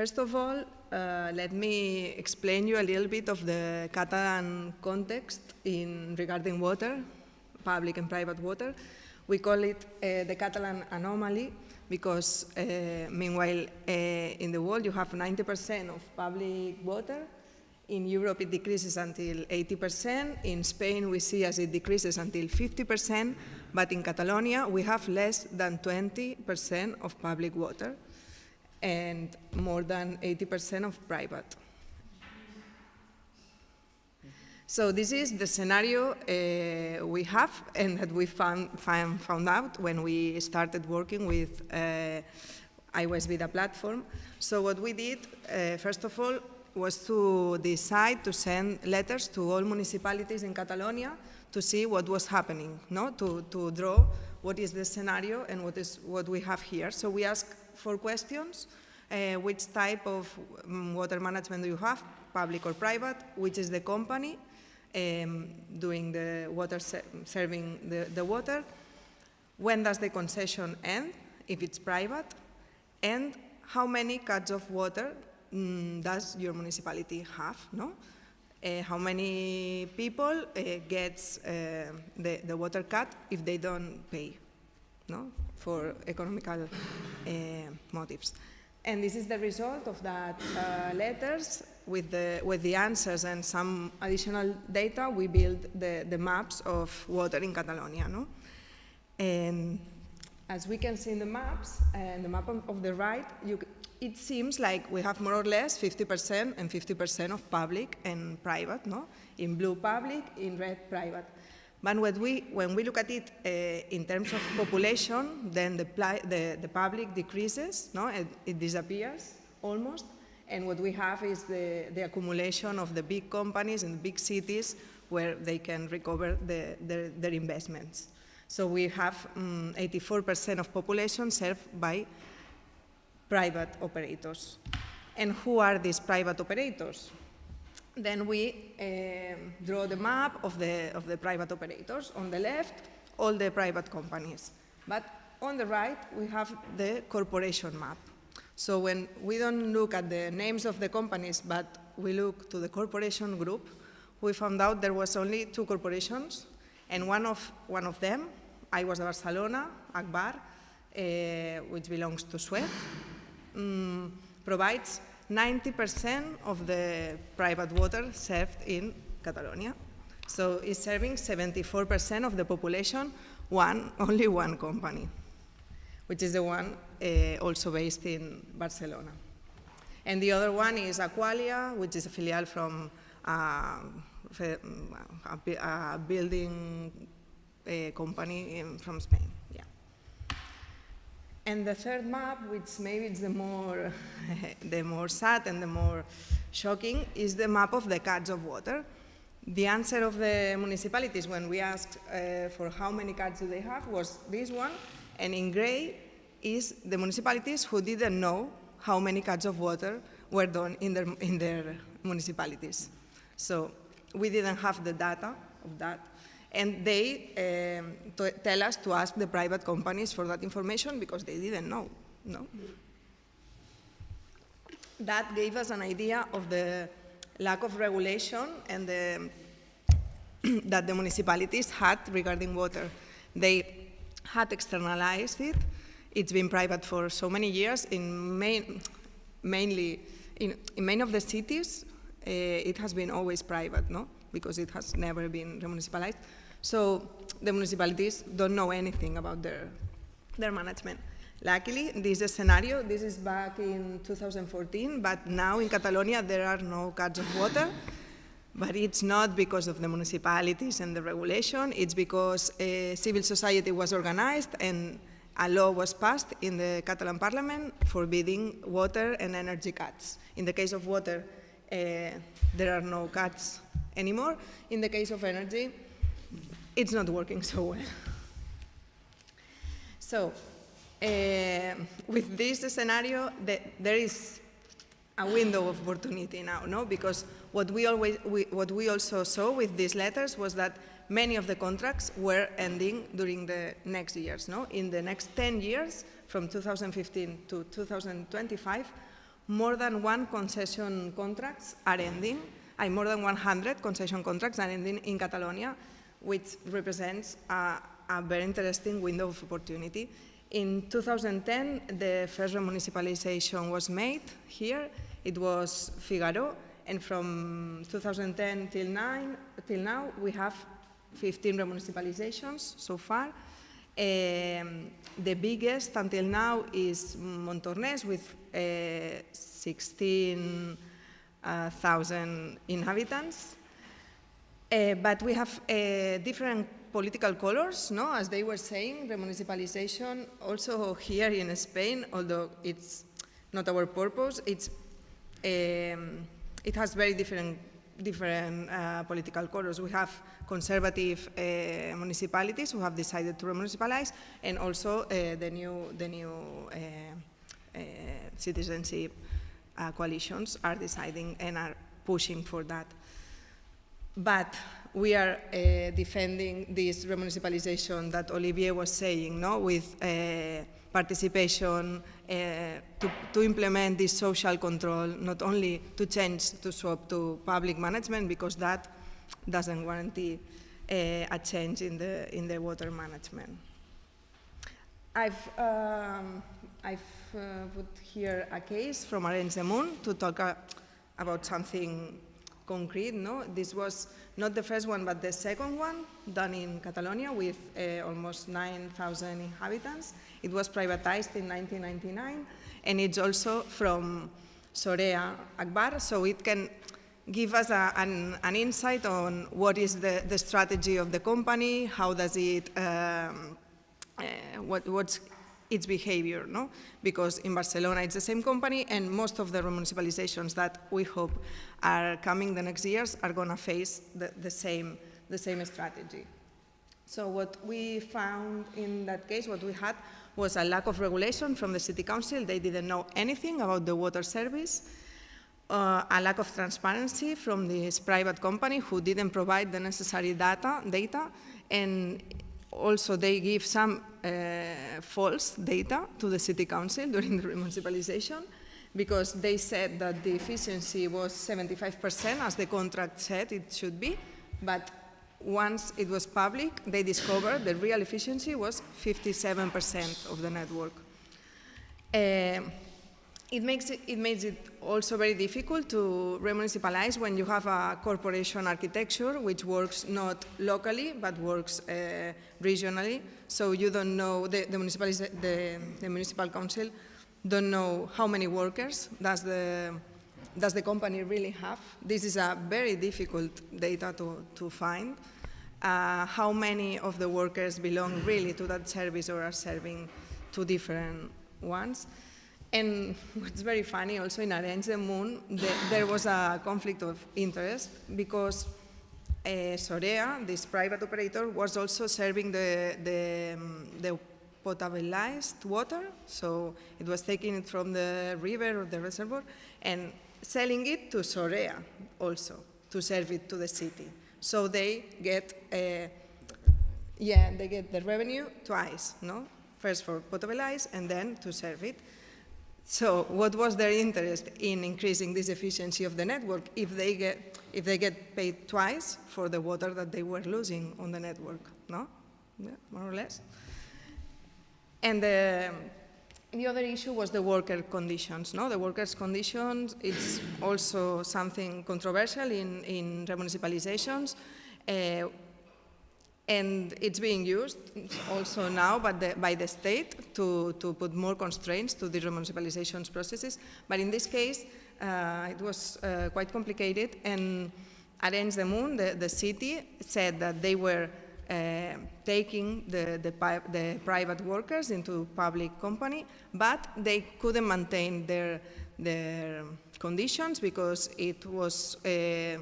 first of all, uh, let me explain you a little bit of the Catalan context in regarding water, public and private water. We call it uh, the Catalan anomaly because uh, meanwhile uh, in the world you have 90% of public water. In Europe it decreases until 80%. In Spain we see as it decreases until 50%, but in Catalonia we have less than 20% of public water and more than 80% of private. So this is the scenario uh, we have and that we found, found, found, out when we started working with uh, Vida platform. So what we did, uh, first of all, was to decide to send letters to all municipalities in Catalonia to see what was happening, no? to, to draw what is the scenario and what is what we have here. So we asked four questions. Uh, which type of um, water management do you have, public or private? Which is the company? um, doing the water, serving the, the water. When does the concession end, if it's private? And how many cuts of water mm, does your municipality have, no? Uh, how many people uh, gets uh, the, the water cut if they don't pay, no? For economical uh, motives. And this is the result of that uh, letters with the, with the answers and some additional data, we build the, the maps of water in Catalonia. No? And as we can see in the maps, and the map on, of the right, you, it seems like we have more or less 50% and 50% of public and private, no? In blue public, in red private. But when we, when we look at it uh, in terms of population, then the, the, the public decreases, no? It, it, disappears almost. And what we have is the, the accumulation of the big companies in the big cities where they can recover the, their, their investments. So we have 84% um, of population served by private operators. And who are these private operators? Then we uh, draw the map of the, of the private operators. On the left, all the private companies. But on the right, we have the corporation map. So when we don't look at the names of the companies, but we look to the corporation group, we found out there was only two corporations, and one of, one of them, I was Barcelona, Agbar, uh, which belongs to Suez, um, provides 90% of the private water served in Catalonia. So it's serving 74% of the population, one, only one company, which is the one uh, also based in Barcelona. And the other one is Aqualia, which is a filial from uh, a, building uh, company in, from Spain. And the third map, which maybe is the more, the more sad and the more shocking, is the map of the cuts of water. The answer of the municipalities when we asked uh, for how many cuts do they have was this one, and in gray is the municipalities who didn't know how many cuts of water were done in their, in their municipalities. So we didn't have the data of that. And they um, tell us to ask the private companies for that information because they didn't know. No? That gave us an idea of the lack of regulation and the, that the municipalities had regarding water. They had externalized it. It's been private for so many years. In main, mainly in, in many of the cities, uh, it has been always private, no? Because it has never been municipalized. So the municipalities don't know anything about their, their management. Luckily, this is a scenario, this is back in 2014, but now in Catalonia there are no cuts of water. But it's not because of the municipalities and the regulation, it's because uh, civil society was organized and a law was passed in the Catalan parliament forbidding water and energy cuts. In the case of water, uh, there are no cuts anymore. In the case of energy, it's not working so well. So, uh, with this scenario, the, there is a window of opportunity now, no? Because what we, always, we, what we also saw with these letters was that many of the contracts were ending during the next years. No? In the next 10 years, from 2015 to 2025, more than one concession contracts are ending, uh, more than 100 concession contracts are ending in Catalonia, which represents a, a very interesting window of opportunity. In 2010, the first remunicipalization was made here. It was Figaro, and from 2010 till, nine, till now, we have 15 remunicipalizations so far. Um, the biggest until now is Montornès with uh, 16,000 inhabitants. Uh, but we have uh, different political colors, no? as they were saying, remunicipalization also here in Spain, although it's not our purpose, it's, um, it has very different different uh, political colors. We have conservative uh, municipalities who have decided to remunicipalize, and also uh, the new, the new citizenship coalitions are deciding and are pushing for that. But we are defending this remunicipalization that Olivier was saying, no, with participation, uh, to, to, implement this social control, not only to change to swap to public management, because that doesn't guarantee uh, a change in the, in the water management. I've, um, I've uh, put here a case from Arenys de Munt to talk uh, about something concrete. No? This was not the first one, but the second one done in Catalonia with uh, almost 9,000 inhabitants. It was privatized in 1999, and it's also from Sorea Agbar, so it can give us a, an, an, insight on what is the, the, strategy of the company, how does it, um, uh, what, what's its behavior, no? Because in Barcelona it's the same company and most of the municipalizations that we hope are coming the next years are gonna face the, the, same, the same strategy. So what we found in that case, what we had was a lack of regulation from the city council. They didn't know anything about the water service. Uh, a lack of transparency from this private company who didn't provide the necessary data, data and also they give some uh, false data to the city council during the municipalization because they said that the efficiency was 75% as the contract said it should be, but once it was public, they discovered the real efficiency was 57% of the network. Uh, it makes it, it, makes it also very difficult to remunicipalize when you have a corporation architecture which works not locally but works uh, regionally. So you don't know, the, the, the, the municipal council don't know how many workers does the, does the company really have. This is a very difficult data to, to find. Uh, how many of the workers belong really to that service or are serving two different ones. And what's very funny also in Arenys de Munt, the, there was a conflict of interest because uh, Sorea, this private operator, was also serving the, the, um, the potabilized water, so it was taking it from the river or the reservoir and selling it to Sorea also to serve it to the city. So they get, uh, yeah, they get the revenue twice, no? First for potabilize and then to serve it. So what was their interest in increasing this efficiency of the network if they get, if they get paid twice for the water that they were losing on the network, no? Yeah, more or less. And the, the other issue was the worker conditions. No? The workers' conditions is also something controversial in, in remunicipalizations. Uh, And it's being used also now by the, by the state to, to put more constraints to the municipalization processes. But in this case, uh, it was uh, quite complicated. And Arenys de Munt, the, the city, said that they were uh, taking the, the, the, private workers into public company, but they couldn't maintain their, their conditions because it was, uh,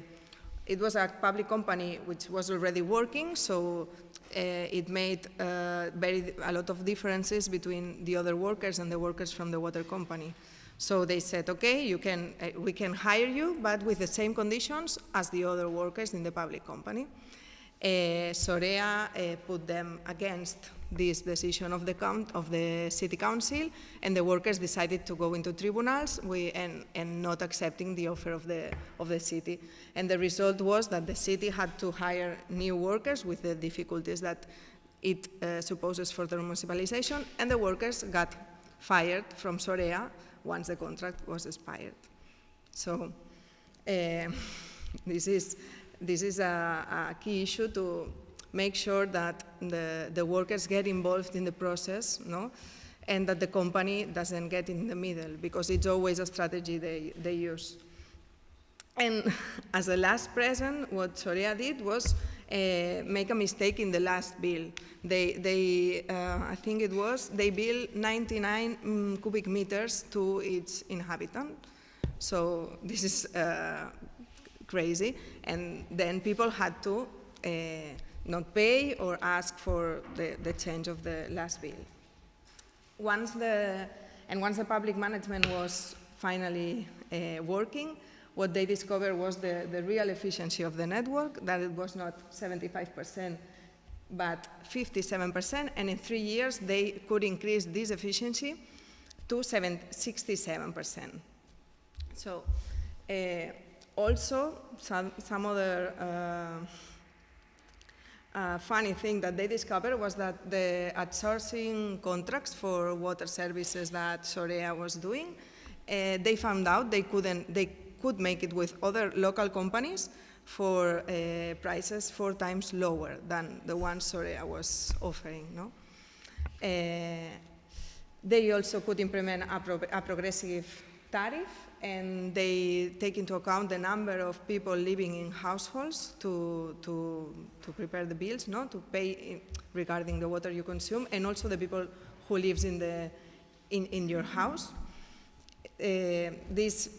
it was a public company which was already working, so uh, it made uh, very, a lot of differences between the other workers and the workers from the water company. So they said, okay, you can, uh, we can hire you, but with the same conditions as the other workers in the public company. Uh, Sorea uh, put them against this decision of the, of the city council, and the workers decided to go into tribunals we, and, and, not accepting the offer of the, of the city. And the result was that the city had to hire new workers with the difficulties that it uh, supposes for the municipalization, and the workers got fired from Sorea once the contract was expired. So uh, this is this is a, a, key issue to make sure that the, the workers get involved in the process, no? and that the company doesn't get in the middle, because it's always a strategy they, they use. And as a last present, what Sorea did was uh, make a mistake in the last bill. They, they uh, I think it was, they built 99 um, cubic meters to each inhabitant. So this is uh, crazy. And then people had to uh, not pay or ask for the, the change of the last bill. Once the, and once the public management was finally uh, working, what they discovered was the, the real efficiency of the network, that it was not 75%, but 57%, and in three years they could increase this efficiency to 67%. So uh, also, some, some other uh, uh, funny thing that they discovered was that the outsourcing contracts for water services that Sorea was doing, uh, they found out they couldn't, they could make it with other local companies for uh, prices four times lower than the ones Sorea was offering. No? Uh, they also could implement a, pro a progressive tariff and they take into account the number of people living in households to, to, to prepare the bills, no? to pay regarding the water you consume, and also the people who lives in, the, in, in your house. Uh, this,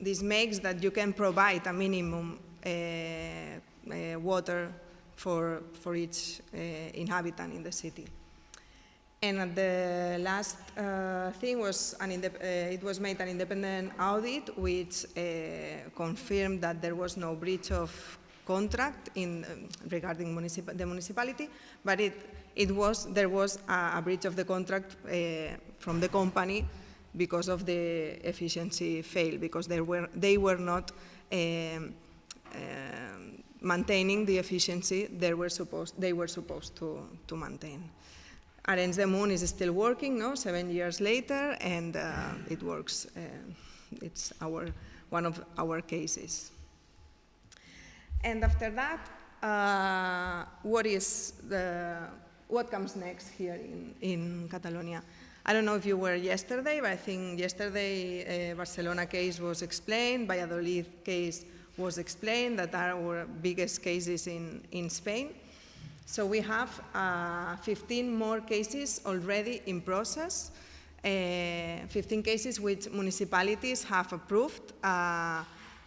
this makes that you can provide a minimum uh, uh, water for, for each uh, inhabitant in the city. And the last uh, thing was, uh, it was made an independent audit which uh, confirmed that there was no breach of contract in, um, regarding municip the municipality, but it, it was, there was a, a breach of the contract uh, from the company because of the efficiency fail, because they were, they were not um, um maintaining the efficiency they were supposed, they were supposed to, to maintain. Arenys de Munt is still working, no, seven years later, and uh, it works. Uh, it's our, one of our cases. And after that, uh, what is the, what comes next here in, in Catalonia? I don't know if you were yesterday, but I think yesterday uh, Barcelona case was explained, Valladolid case was explained, that are our biggest cases in, in Spain. So we have uh, 15 more cases already in process, uh, 15 cases which municipalities have approved uh,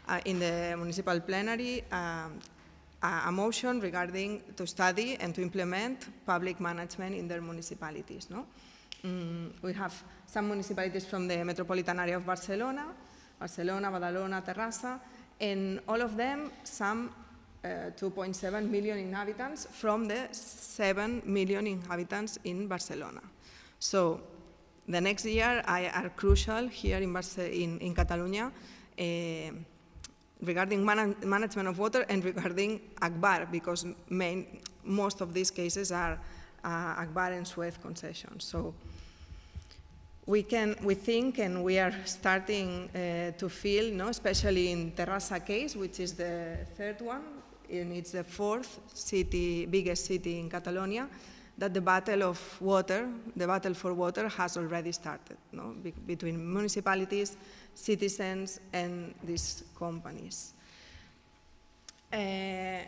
uh in the municipal plenary um, a motion regarding to study and to implement public management in their municipalities. No? Mm, we have some municipalities from the metropolitan area of Barcelona, Barcelona, Badalona, Terrassa, and all of them, some 2.7 million inhabitants from the 7 million inhabitants in Barcelona. So the next year are crucial here in, Barce in, in Catalonia uh, regarding man management of water and regarding Agbar, because main, most of these cases are uh, Agbar and Suez concessions. So we can, we think, and we are starting uh, to feel, no, especially in Terrassa case, which is the third one, and it's the fourth city, biggest city in Catalonia, that the battle of water, the battle for water has already started, no? Be between municipalities, citizens, and these companies. Uh,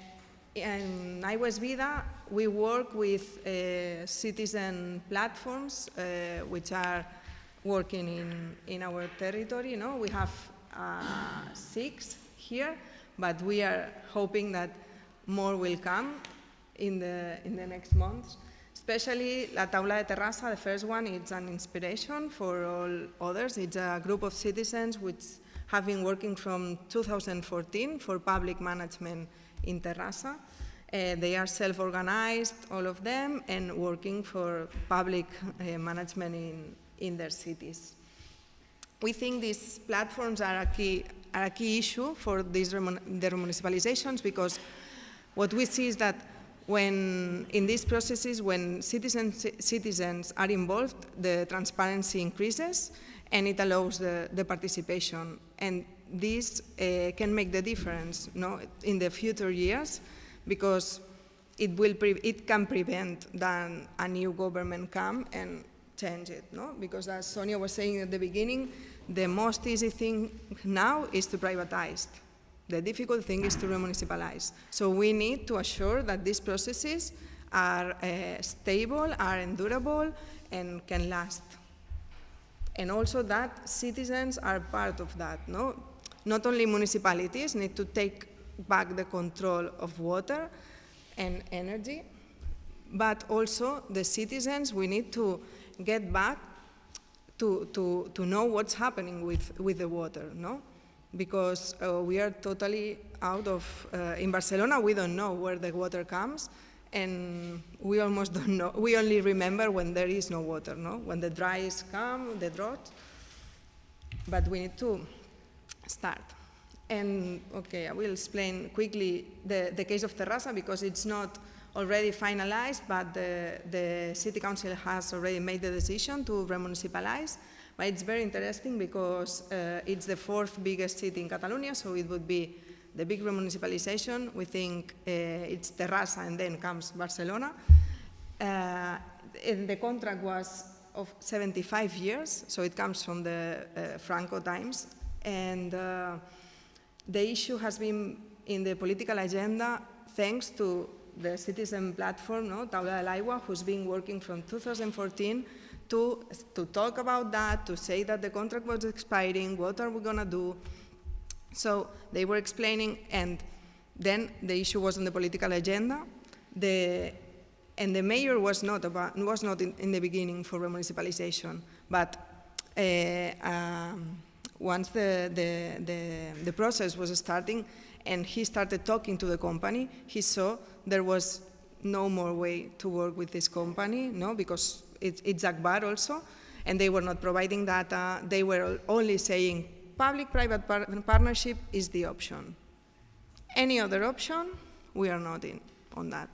in Aigua és Vida, we work with uh, citizen platforms uh, which are working in, in our territory. We have uh, six here, but we are hoping that more will come in the, in the next months. Especially La Taula de Terrassa, the first one, it's an inspiration for all others. It's a group of citizens which have been working from 2014 for public management in Terrassa. Uh, they are self-organized, all of them, and working for public uh, management in, in their cities. We think these platforms are a key, are a key issue for these the municipalizations because what we see is that when in these processes, when citizens, citizens are involved, the transparency increases and it allows the, the participation. And this uh, can make the difference no, in the future years because it, will it can prevent that a new government come and change it. No? Because as Sonia was saying at the beginning, the most easy thing now is to privatize. The difficult thing is to remunicipalize. So we need to assure that these processes are uh, stable, are endurable, and can last. And also that citizens are part of that. No? Not only municipalities need to take back the control of water and energy, but also the citizens, we need to get back to, to, to know what's happening with, with the water, no? Because uh, we are totally out of, uh, in Barcelona, we don't know where the water comes, and we almost don't know, we only remember when there is no water, no? When the dries come, the drought, but we need to start. And okay, I will explain quickly the, the case of Terrassa because it's not already finalized, but the, the city council has already made the decision to remunicipalize. But it's very interesting because uh, it's the fourth biggest city in Catalonia, so it would be the big remunicipalization. We think uh, it's Terrassa and then comes Barcelona. Uh, and the contract was of 75 years, so it comes from the uh, Franco times. And uh, the issue has been in the political agenda thanks to the citizen platform, no, Taula del who's been working from 2014 to, to talk about that, to say that the contract was expiring, what are we going to do? So they were explaining, and then the issue was on the political agenda. The, and the mayor was not, about, was not in, in the beginning for remunicipalization, but uh, um, once the, the, the, the process was starting and he started talking to the company, he saw there was no more way to work with this company, no, because it, it's Agbar also, and they were not providing data. They were only saying public-private par partnership is the option. Any other option, we are not in on that.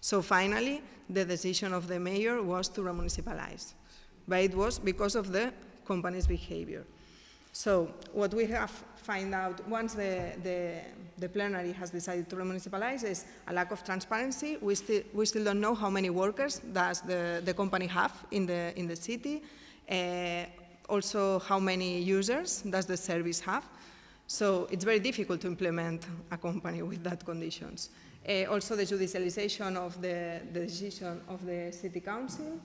So finally, the decision of the mayor was to remunicipalize, but it was because of the company's behavior. So what we have find out once the, the, the, plenary has decided to remunicipalize is a lack of transparency. We still, we still don't know how many workers does the, the company have in the, in the city. Uh, also, how many users does the service have. So it's very difficult to implement a company with that conditions. Uh, also the judicialization of the, the decision of the city council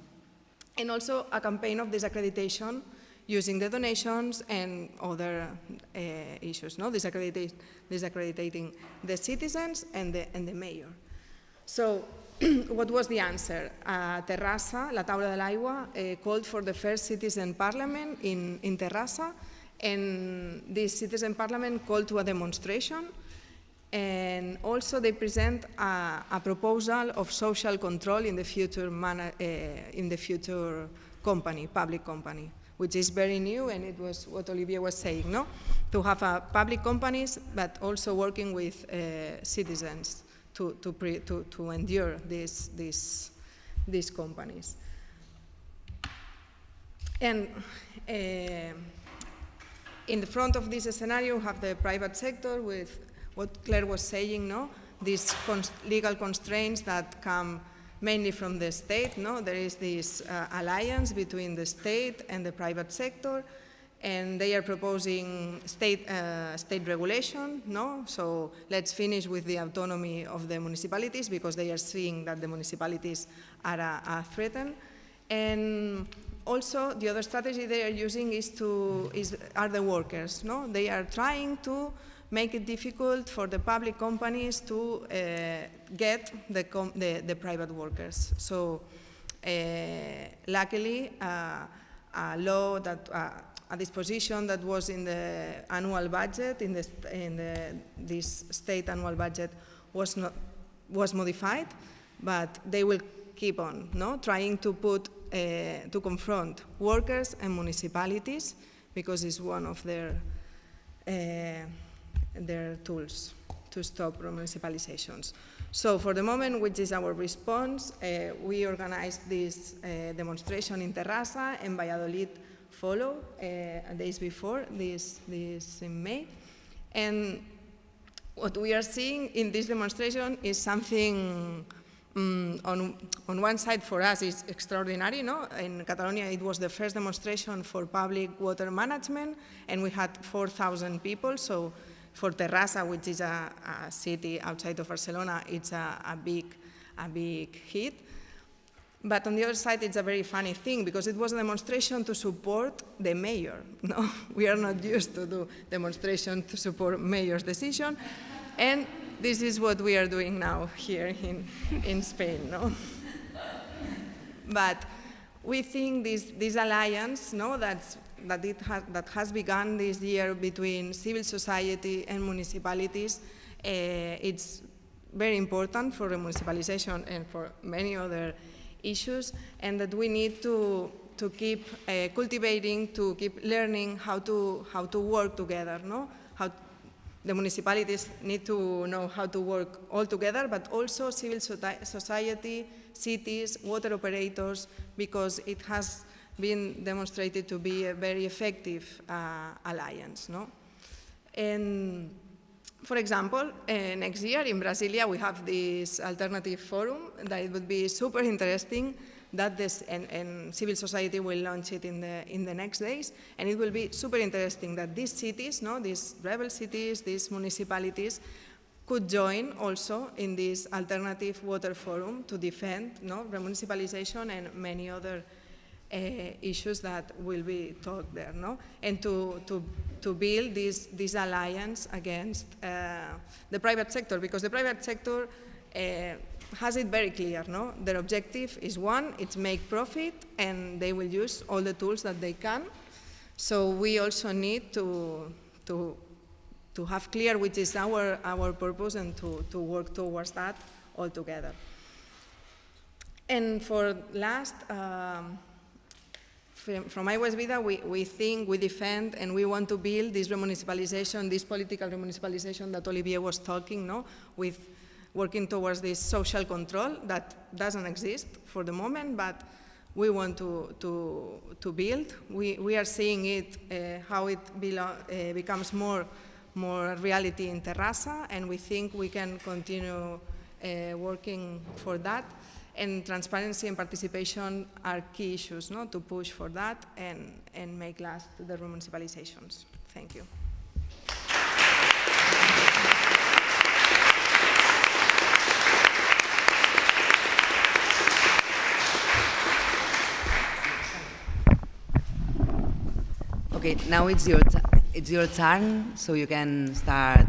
and also a campaign of disaccreditation using the donations and other uh, issues, no? disaccrediting the citizens and the, and the mayor. So what was the answer? Uh, Terrassa, La Taula de l'Aigua, uh, called for the first citizen parliament in, in Terrassa, and this citizen parliament called to a demonstration, and also they present a, a proposal of social control in the future, uh, in the future company, public company which is very new, and it was what Olivier was saying, no? To have uh, public companies, but also working with uh, citizens to, to, pre, to, to endure these, these, these companies. And uh, in the front of this scenario, you have the private sector with what Claire was saying, no? these cons legal constraints that come mainly from the state. No? There is this uh, alliance between the state and the private sector, and they are proposing state, uh, state regulation. No? So let's finish with the autonomy of the municipalities because they are seeing that the municipalities are, are threatened. And also, the other strategy they are using is to, is, are the workers. No? They are trying to make it difficult for the public companies to uh, get the, the, the, private workers. So uh, luckily, uh, a law that, a disposition that was in the annual budget, in, the, in the, this state annual budget was, not, was modified, but they will keep on no? trying to put, uh, to confront workers and municipalities because it's one of their uh, their tools to stop municipalizations. So for the moment, which is our response, uh, we organized this uh, demonstration in Terrassa and Valladolid follow uh, days before, this, this in May. And what we are seeing in this demonstration is something um, on, on one side for us is extraordinary. No? In Catalonia it was the first demonstration for public water management and we had 4,000 people. So for Terrassa, which is a, a city outside of Barcelona, it's a, a, big, a big hit. But on the other side, it's a very funny thing because it was a demonstration to support the mayor. No, we are not used to do demonstration to support mayor's decision, and this is what we are doing now here in, in Spain. No, but we think this, this alliance, no, that's that, it ha that has begun this year between civil society and municipalities, uh, it's very important for the municipalization and for many other issues, and that we need to to keep uh, cultivating, to keep learning how to how to work together. No, how the municipalities need to know how to work all together, but also civil society, cities, water operators, because it has been demonstrated to be a very effective uh, alliance. No? And for example, uh, next year in Brasilia we have this alternative forum that it would be super interesting that this, and, and, civil society will launch it in the, in the next days, and it will be super interesting that these cities, no, these rebel cities, these municipalities, could join also in this alternative water forum to defend no, remunicipalization and many other uh, issues that will be talked there, no? And to, to, to build this, this alliance against uh, the private sector, because the private sector uh, has it very clear, no? Their objective is one, it's make profit, and they will use all the tools that they can. So we also need to, to, to have clear which is our, our purpose and to, to work towards that all together. And for last, um, from, from Vida, we, we think, we defend, and we want to build this remunicipalization, this political remunicipalization that Olivier was talking, no? with working towards this social control that doesn't exist for the moment, but we want to, to, to build. We, we are seeing it, uh, how it uh, becomes more, more reality in Terrassa, and we think we can continue uh, working for that and transparency and participation are key issues no, to push for that and, and make last the municipalizations. Thank you. Okay, now it's your, it's your turn, so you can start.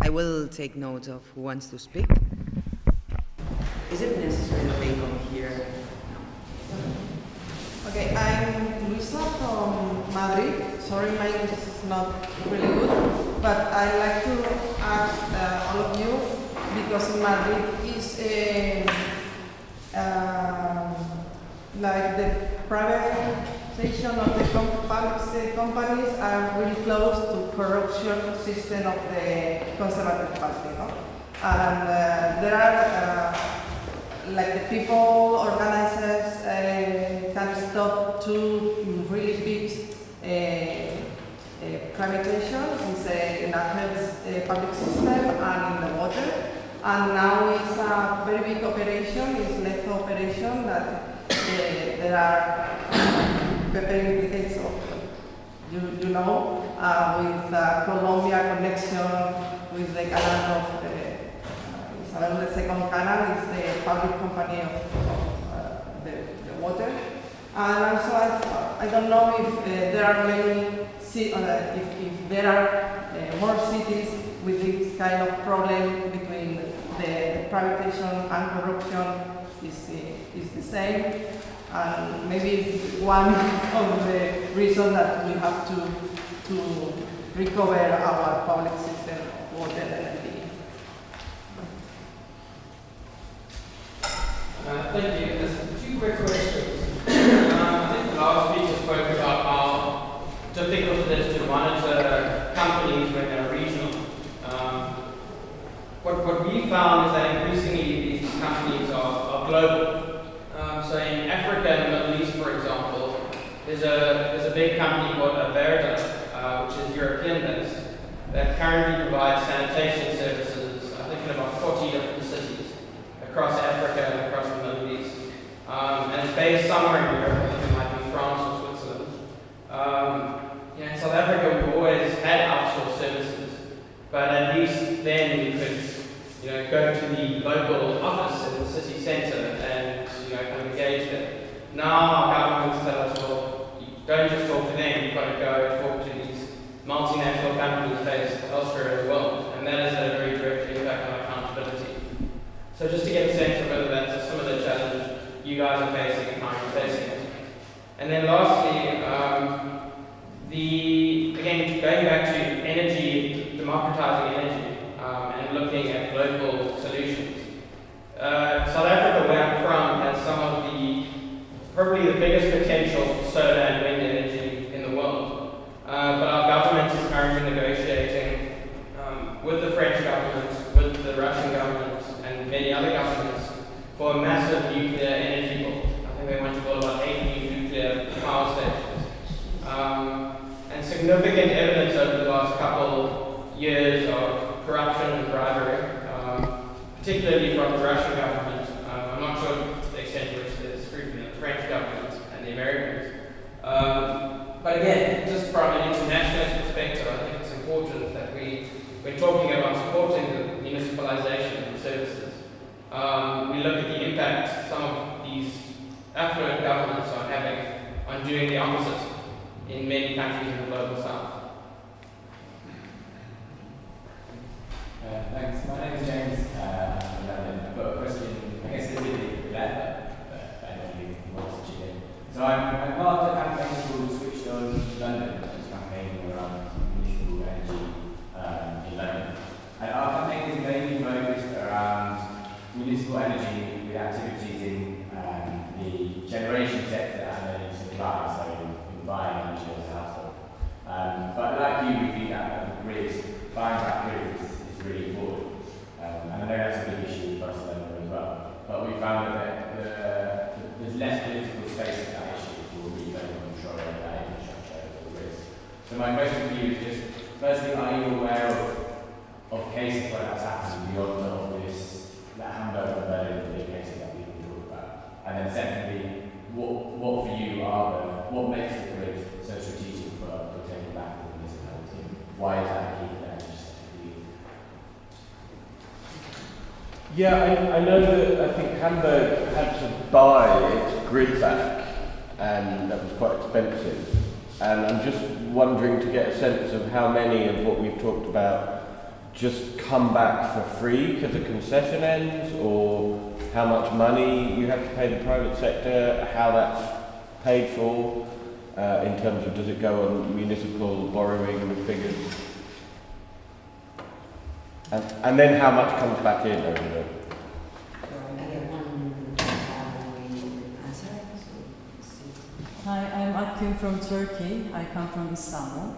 I will take notes of who wants to speak. Here? Okay, I'm Luisa from Madrid. Sorry, my English is not really good, but I'd like to ask uh, all of you, because in Madrid is a, uh, like the privatization of the com public companies are really close to corruption system of the Conservative Party. No? And uh, there are uh, like the people, organizers uh, can stop two really big uh, privatization in, the, health uh, public system and in the water. And now it's a very big operation, it's less operation that uh, there are better implications, you, you know, uh, with uh, Colombia connection with the canal of uh, Isabel II canal, is the public company of, uh, the, the water. And also, I, I don't know if uh, there are many, uh, if, if there are more cities with this kind of problem between the privatization and corruption is, is the same. And maybe it's one of the reasons that we have to, to recover our public system of water energy. Uh, thank you. There's two quick questions. um, I think the last speaker spoke about how difficult it is to monitor companies when they're regional. Um, what, what we found is that increasingly these companies are, are global. Um, so in Africa and the Middle East, for example, there's a, there's a big company called Averda, uh, which is European based, that currently provides sanitation services, I think in about 40 different cities across Africa and across the Middle East. Um, and it's somewhere in Europe, it might be France or Switzerland. Um, yeah, in South Africa, we've always had outsourced services, but at least then we could you know, go to the local office in the city centre and you know, kind of engage them. Now our governments tell us, well, you don't just talk to them, you've got to go talk to these multinational companies based elsewhere in the world, and that had a very direct impact on accountability. So just to get a sense of whether that's some of the challenge you guys are facing. And then lastly, um, the again going back to energy, democratizing energy, um, and looking at global solutions. Uh, South Africa, where I'm from, has some of the probably the biggest potential for solar and wind energy in the world. Uh, but our government is currently negotiating um, with the French government, with the Russian government, and many other governments for a massive nuclear energy bill. I think they want to build about eight new nuclear power stations. Um, and significant evidence over the last couple years of corruption and bribery, um, particularly from the Russian government. Um, I'm not sure the extent to which there's scrutiny of the French government and the Americans. Um, but again, just from an international perspective, I think it's important that we, when talking about supporting the municipalization of services, um, we look at the impact some of these affluent governments are having on doing the opposite in many countries in the global south. Uh, thanks. My name is James. Uh, I'm from London. I've got a question, I guess specifically for that, but I don't really want to chip in. So I'm, I'm part of the campaign called Switched On London, which is campaigning around municipal energy um, in London. And our campaign is mainly focused around municipal energy with activities in um, the generation sector and then in supply, so in, in buying energy as a household. Um, but like you, we think that the grid, buying that grid is, is really important. Um, and I know that's a big issue in Barcelona as well. But we found that the, the, there's less political space for that issue for really control over that infrastructure over the grids. So my question for you is just, firstly, are you aware of, of cases where that's happened beyond the obvious, that Hamburg and Berlin are the cases that we can talk about? And then secondly, what, what for you are the, what makes the grid so strategic for, for taking back the municipality? Why is that key for energy sector for you? Yeah, I, I know that I think Hamburg had to buy its grid back, and that was quite expensive. And I'm just wondering to get a sense of how many of what we've talked about just come back for free concession ends, or how much money you have to pay the private sector, how that's paid for, uh, in terms of does it go on municipal borrowing figures? And, and then how much comes back in over the Hi, I'm Akgün from Turkey. I come from Istanbul.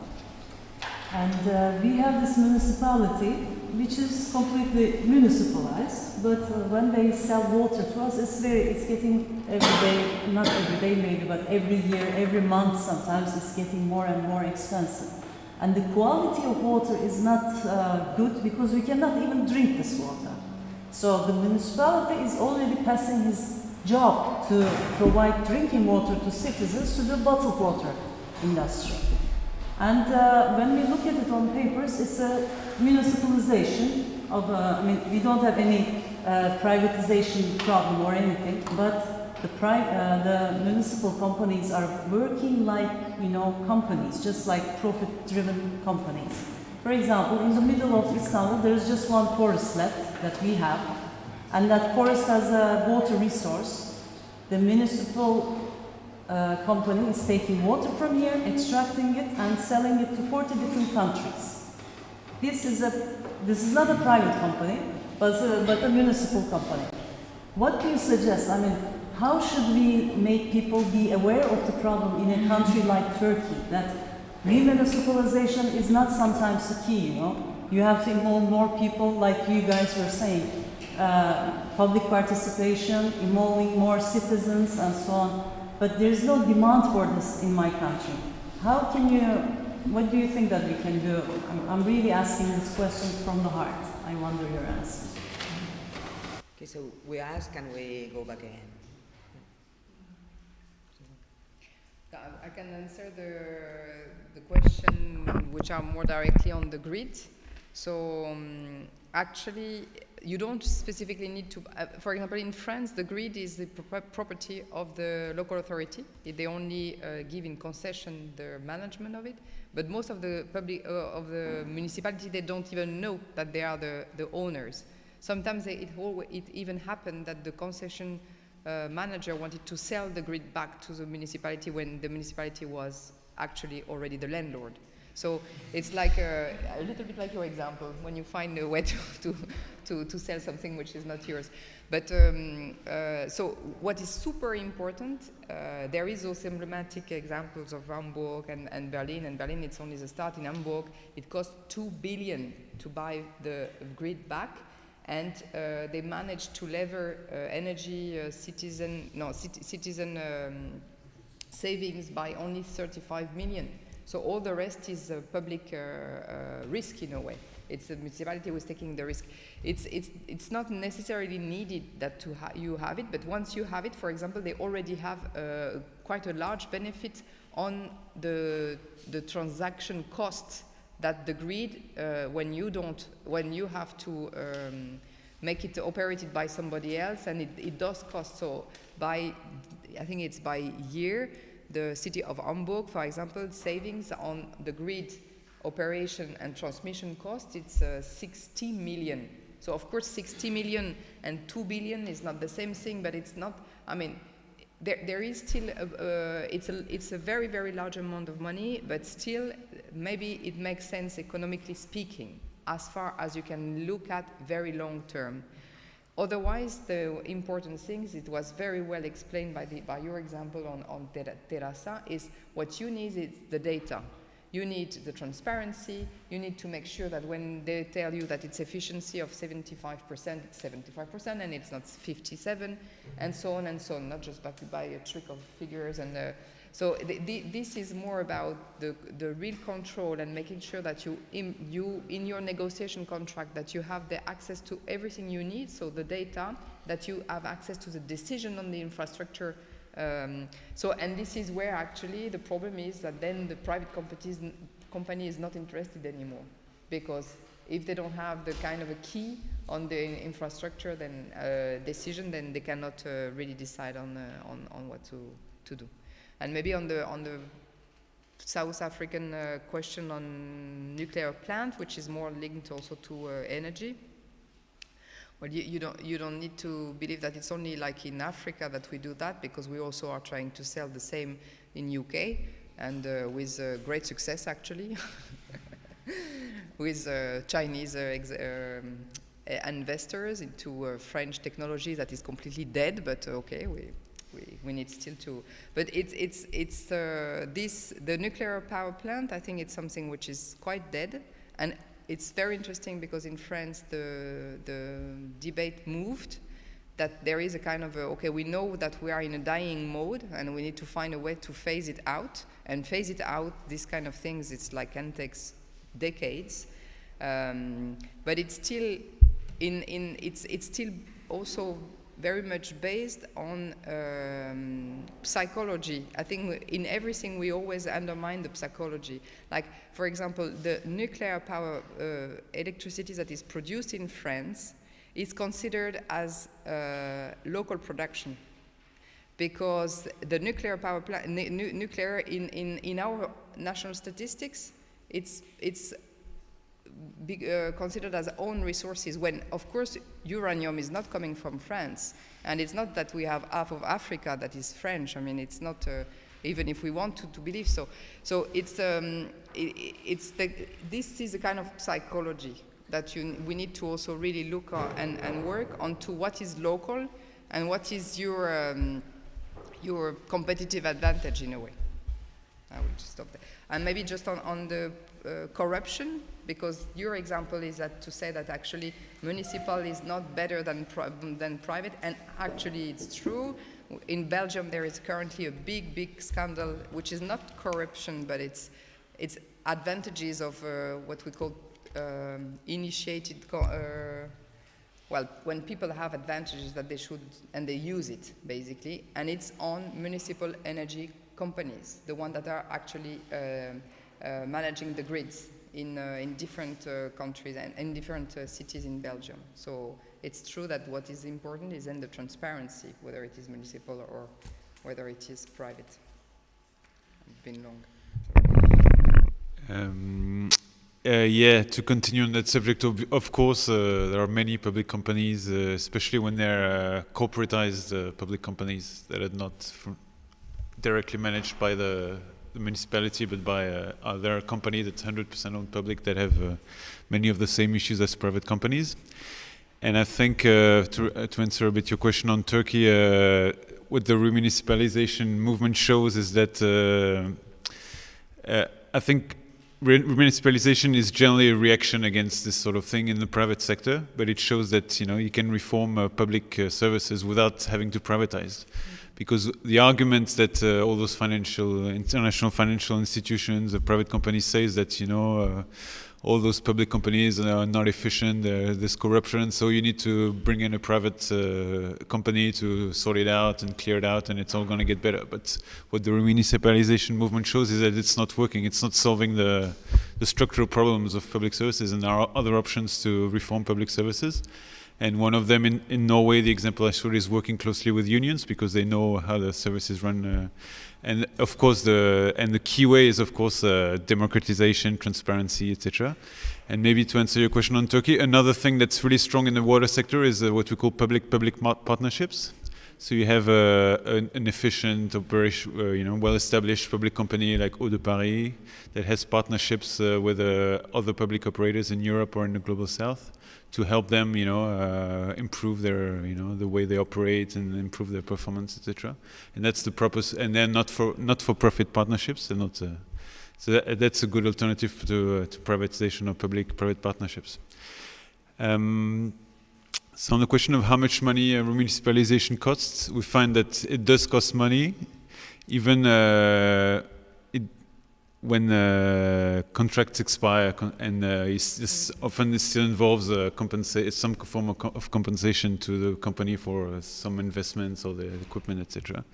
And uh, we have this municipality which is completely municipalized, but uh, when they sell water to us, it's very, it's getting every day, not every day maybe, but every year, every month sometimes it's getting more and more expensive. And the quality of water is not uh, good because we cannot even drink this water. So the municipality is already passing his job to provide drinking water to citizens to the bottled water industry. And uh, when we look at it on papers, it's a municipalization of, uh, I mean, we don't have any uh, privatization problem or anything, but the, uh, the municipal companies are working like, you know, companies, just like profit-driven companies. For example, in the middle of Istanbul, there's just one forest left that we have, and that forest has a water resource. The municipal uh, company is taking water from here, extracting it, and selling it to 40 different countries. This is a this is not a private company, but a, but a municipal company. What do you suggest? I mean, how should we make people be aware of the problem in a country like Turkey? That remunicipalization is not sometimes the key. You know, you have to involve more people, like you guys were saying, uh, public participation, involving more citizens, and so on. But there's no demand for this in my country. How can you, what do you think that we can do? I'm, I'm really asking this question from the heart. I wonder your answer. Okay, so we ask and we go back again. I can answer the, the question which are more directly on the grid. So um, actually, you don't specifically need to, uh, for example, in France, the grid is the pro property of the local authority. They only uh, give in concession the management of it. But most of the public, uh, of the municipality, they don't even know that they are the, the owners. Sometimes they, it, it even happened that the concession uh, manager wanted to sell the grid back to the municipality when the municipality was actually already the landlord. So it's like a, a, little bit like your example, when you find a way to, to, to, to sell something which is not yours. But um, uh, so what is super important, uh, there is those emblematic examples of Hamburg and, and Berlin, and Berlin it's only the start. In Hamburg, it cost two billion to buy the grid back, and uh, they managed to lever uh, energy uh, citizen, no, citizen um, savings by only 35 million. So all the rest is a public uh, uh, risk in a way. It's the municipality who is taking the risk. It's, it's, it's not necessarily needed that to ha you have it, but once you have it, for example, they already have uh, quite a large benefit on the, the transaction cost that the grid, uh, when you don't, when you have to um, make it operated by somebody else, and it, it does cost. So by, I think it's by year, the city of Hamburg, for example, savings on the grid operation and transmission cost, it's uh, 60 million. So of course 60 million and 2 billion is not the same thing, but it's not, I mean, there, there is still, a, uh, it's, a, it's a very, very large amount of money, but still maybe it makes sense economically speaking, as far as you can look at very long term. Otherwise, the important things, it was very well explained by, the, by your example on, on Terrassa, is what you need is the data. You need the transparency, you need to make sure that when they tell you that it's efficiency of 75%, it's 75% and it's not 57, and so on and so on, not just by, by a trick of figures and uh, so the, the, this is more about the, the real control and making sure that you in, you, in your negotiation contract, that you have the access to everything you need, so the data, that you have access to the decision on the infrastructure. Um, so, and this is where actually the problem is that then the private company is not interested anymore. Because if they don't have the kind of a key on the infrastructure then uh, decision, then they cannot uh, really decide on, uh, on, on what to, to do. And maybe on the, on the South African uh, question on nuclear plant, which is more linked also to uh, energy. Well, you, you, don't, you don't need to believe that it's only like in Africa that we do that, because we also are trying to sell the same in UK, and uh, with uh, great success actually, with uh, Chinese uh, um, investors into French technology that is completely dead, but okay, we, we, we need still to, but it's, it's, it's uh, this, the nuclear power plant, I think it's something which is quite dead, and it's very interesting because in France the, the debate moved that there is a kind of a, okay, we know that we are in a dying mode and we need to find a way to phase it out. And phase it out, these kind of things, it's like can take decades. Um, but it's still in, in it's, it's still also very much based on um, psychology. I think in everything we always undermine the psychology. Like, for example, the nuclear power uh, electricity that is produced in France is considered as uh, local production because the nuclear power plant, nu nuclear in, in, in our national statistics, it's, it's be, uh, considered as own resources when, of course, uranium is not coming from France. And it's not that we have half of Africa that is French. I mean, it's not, uh, even if we want to, to believe so. So it's, um, it, it's the, this is a kind of psychology that you, we need to also really look and, and work onto what is local and what is your, um, your competitive advantage in a way. I will just stop there. And maybe just on, on the uh, corruption, because your example is that to say that actually municipal is not better than, than private, and actually it's true. In Belgium, there is currently a big, big scandal, which is not corruption, but it's, it's advantages of uh, what we call um, initiated, uh, well, when people have advantages that they should, and they use it, basically, and it's on municipal energy companies, the ones that are actually uh, uh, managing the grids in, uh, in different uh, countries and in different uh, cities in Belgium. So it's true that what is important is in the transparency, whether it is municipal or whether it is private. It's been long. Um, uh, yeah, to continue on that subject, of, of course, uh, there are many public companies, uh, especially when they're corporatized public companies that are not directly managed by the the municipality, but by uh, other company that's 100% owned public that have uh, many of the same issues as private companies. And I think uh, to, uh, to, answer a bit your question on Turkey, uh, what the remunicipalization movement shows is that uh, I think remunicipalization is generally a reaction against this sort of thing in the private sector, but it shows that you know you can reform public services without having to privatize. Mm -hmm because the arguments that uh, all those financial, international financial institutions, the private companies say is that, you know, uh, all those public companies are not efficient, there's corruption, so you need to bring in a private uh, company to sort it out and clear it out and it's all going to get better. But what the municipalization movement shows is that it's not working, it's not solving the, the structural problems of public services and there are other options to reform public services. And one of them in, in Norway, the example I showed is working closely with unions because they know how the services run. Uh, and of course, the and the key way is of course uh, democratization, transparency, etc. And maybe to answer your question on Turkey, another thing that's really strong in the water sector is uh, what we call public-public partnerships. So you have uh, an, an, efficient uh, you know, well-established public company like Eau de Paris that has partnerships uh, with uh, other public operators in Europe or in the global south to help them, you know, uh, improve their, you know, the way they operate and improve their performance, etc. And that's the purpose. And they're not for not for profit partnerships. They're not. Uh, so that, that's a good alternative to, uh, to privatization or public-private partnerships. Um, so on the question of how much money uh, municipalization costs, we find that it does cost money, even uh, when uh, contracts expire, con and uh, it's, it's often it still involves uh, some form of, co of, compensation to the company for uh, some investments or the equipment, etc.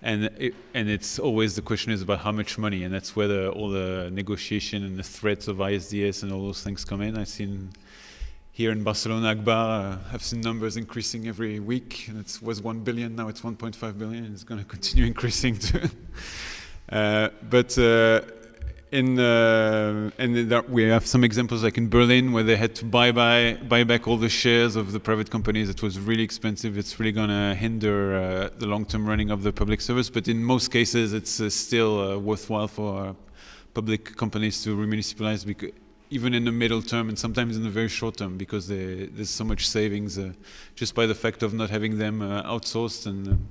And it, and it's always the question is about how much money, and that's where the, all the negotiation and the threats of ISDS and all those things come in. I've seen here in Barcelona, Agbar, uh, I've seen numbers increasing every week. It was 1 billion, now it's 1.5 billion. It's going to continue increasing too. Uh, but uh, in uh, and we have some examples like in Berlin where they had to buy buy buy back all the shares of the private companies. It was really expensive. It's really going to hinder uh, the long-term running of the public service. But in most cases, it's uh, still uh, worthwhile for public companies to remunicipalize even in the middle term and sometimes in the very short term because they, there's so much savings just by the fact of not having them outsourced and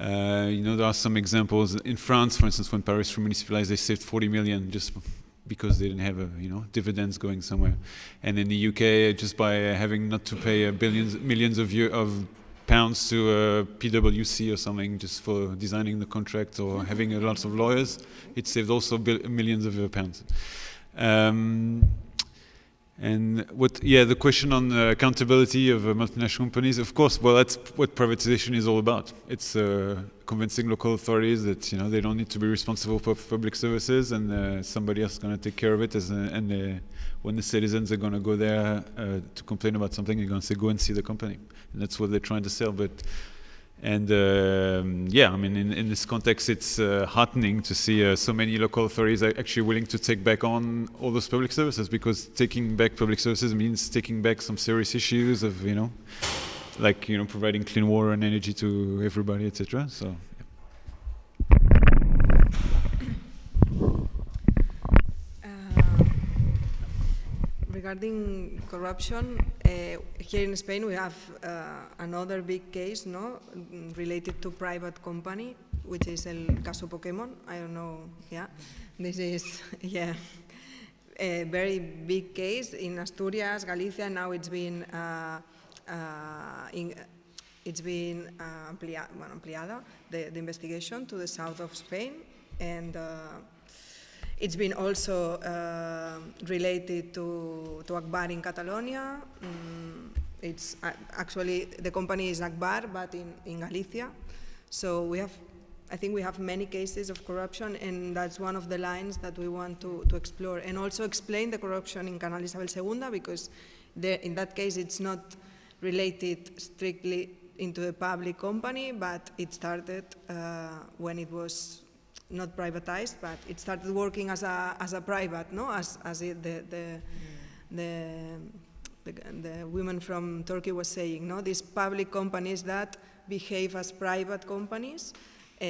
uh, you know, there are some examples in France, for instance, when Paris municipalized, they saved 40 million just because they didn't have a, you know dividends going somewhere. And in the UK, just by having not to pay billions, millions of year, of pounds to uh, PwC or something just for designing the contract or having a of lawyers, it saved also millions of pounds. Um, And what, yeah, the question on uh, accountability of uh, multinational companies, of course, well, that's what privatization is all about. It's uh, convincing local authorities that you know they don't need to be responsible for public services, and uh, somebody else is going to take care of it. As and uh, when the citizens are going to go there uh, to complain about something, they're going to say, "Go and see the company," and that's what they're trying to sell. But and um, yeah, I mean, in, in this context, it's uh, heartening to see uh, so many local authorities are actually willing to take back on all those public services because taking back public services means taking back some serious issues of, you know, like, you know, providing clean water and energy to everybody, etc. So. Regarding corruption, uh, here in Spain we have uh, another big case no, related to private company, which is El Caso Pokemon. I don't know, yeah. This is, yeah, a very big case in Asturias, Galicia. Now it's been, uh, uh in, it's been uh, amplia, ampliada, the, the, investigation to the south of Spain. And uh, it's been also uh, related to, to Agbar in Catalonia. Mm, it's uh, actually, the company is Agbar, but in, in Galicia. So we have, I think we have many cases of corruption, and that's one of the lines that we want to, to explore. And also explain the corruption in Canal Isabel II, because the, in that case it's not related strictly into the public company, but it started uh, when it was not privatized, but it started working as a, as a private, no? as, as it, the, the, the, the, the women from Turkey was saying, no? these public companies that behave as private companies uh,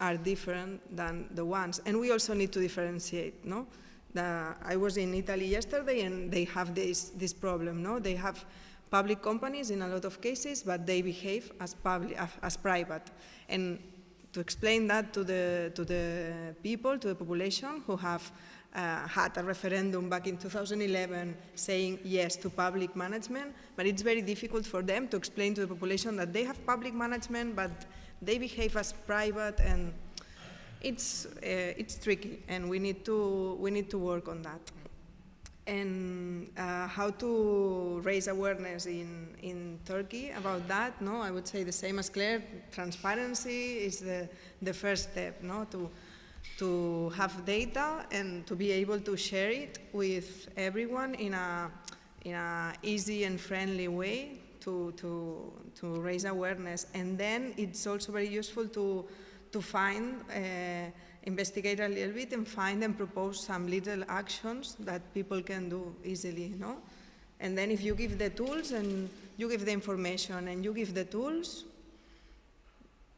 are different than the ones. And we also need to differentiate. No? The, I was in Italy yesterday and they have this, this problem. No? They have public companies in a lot of cases, but they behave as, public, as private. And to explain that to the, to the people, to the population who have uh, had a referendum back in 2011 saying yes to public management, but it's very difficult for them to explain to the population that they have public management, but they behave as private, and it's, uh, it's tricky, and we need, to, we need to work on that and uh, how to raise awareness in, in Turkey about that, no? I would say the same as Claire, transparency is the, the first step, no? To, to have data and to be able to share it with everyone in a, in a easy and friendly way to, to, to raise awareness. And then it's also very useful to, to find uh, investigate a little bit and find and propose some little actions that people can do easily, no? And then if you give the tools and you give the information and you give the tools,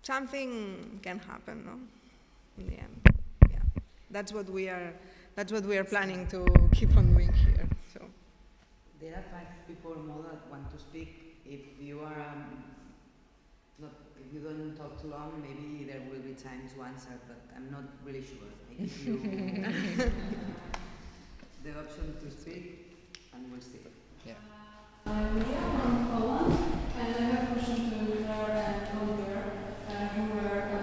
something can happen, no? In the end, yeah. That's what we are, that's what we are planning to keep on doing here, so. There are five people more that want to speak. If you are um, you don't talk too long, maybe there will be time to answer, but I'm not really sure. I give you the option to speak, and we'll see. Yeah. I'm Leah from Poland, and I have a question to Claire and Oliver, uh, who were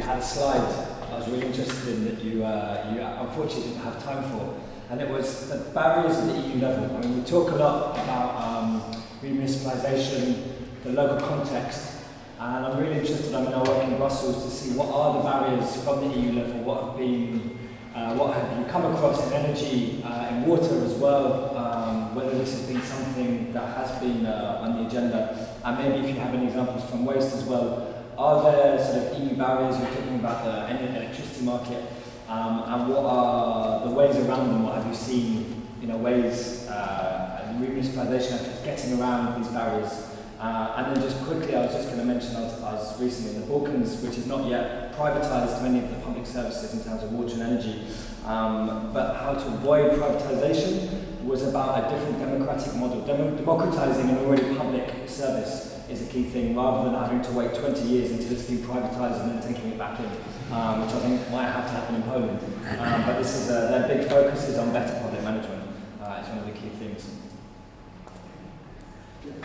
you, had a slide I was really interested in that you, uh, you unfortunately didn't have time for, and it was the barriers at the EU level. I mean, we talk a lot about um, remunicipalisation, the local context, and I'm really interested, I mean, I work in Brussels to see what are the barriers from the EU level, what have been, uh, what have you come across in energy, uh, in water as well, um, whether this has been something that has been uh, on the agenda, and maybe if you have any examples from waste as well, are there sort of EU barriers? You're talking about the electricity market, um, and what are the ways around them? What have you seen, you know, ways uh, municipalisation efforts getting around these barriers? Uh, and then just quickly, I was just going to mention, I was, I was recently in the Balkans, which is not yet privatised many of the public services in terms of water and energy, um, but how to avoid privatisation was about a different democratic model. Demo- democratising an already public service is a key thing, rather than having to wait 20 years until it's been privatised and then taking it back in, um, which I think might have to happen in Poland. Um, but this is uh, their big focus is on better public management. Uh, it's one of the key things.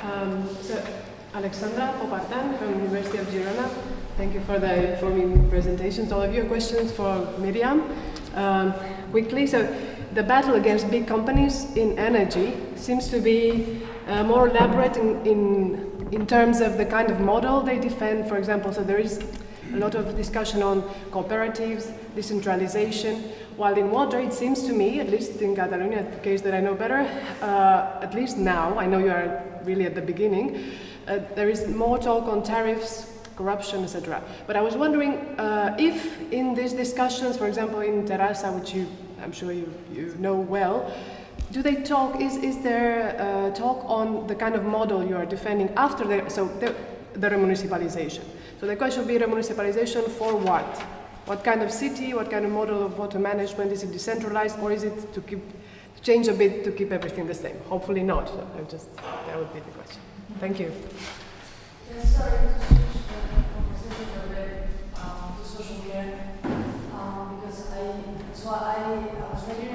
Um, so, Alexandra Popartan from University of Girona. Thank you for the informing presentations. All of your questions for Miriam. Um, quickly, so the battle against big companies in energy seems to be uh, more elaborate in, in, in terms of the kind of model they defend, for example. So there is a lot of discussion on cooperatives, decentralization, while in water it seems to me, at least in Catalonia, the case that I know better, uh, at least now, I know you are really at the beginning, uh, there is more talk on tariffs, corruption, etc. But I was wondering uh, if in these discussions, for example in Terrassa, which you, I'm sure you, you know well, do they talk, is, is there uh, talk on the kind of model you are defending after the, so the, the remunicipalization? So the question would be remunicipalization for what? What kind of city, what kind of model of water management? Is it decentralized or is it to keep, change a bit to keep everything the same? Hopefully not. So I just, that would be the question. Thank you. Yes, sorry to switch the conversation a bit um, to social care um, because I so I, I was a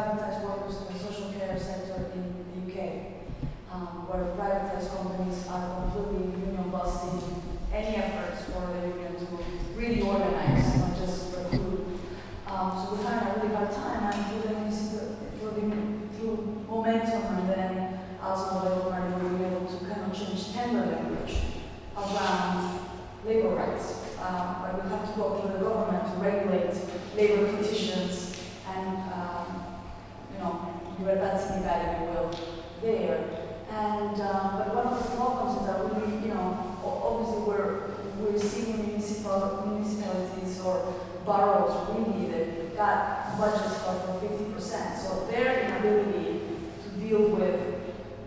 privatized workers in the social care sector in the UK, um, where privatized companies are completely union busting any efforts for the union to really organize, not just recruit. Um, so we find a really hard time, and through the, municipal- through, the, through momentum and then also the Labour Party will be able to kind of change tender language around labor rights. Um, but we have to go through the government to regulate labor petitions and, um, you know, you're that's me bad if you will, there. And, um, but one of the problems is that we, you know, o- obviously we're, we're seeing municipal, municipalities or boroughs really that got budgets cut for fifty percent. So their inability to deal with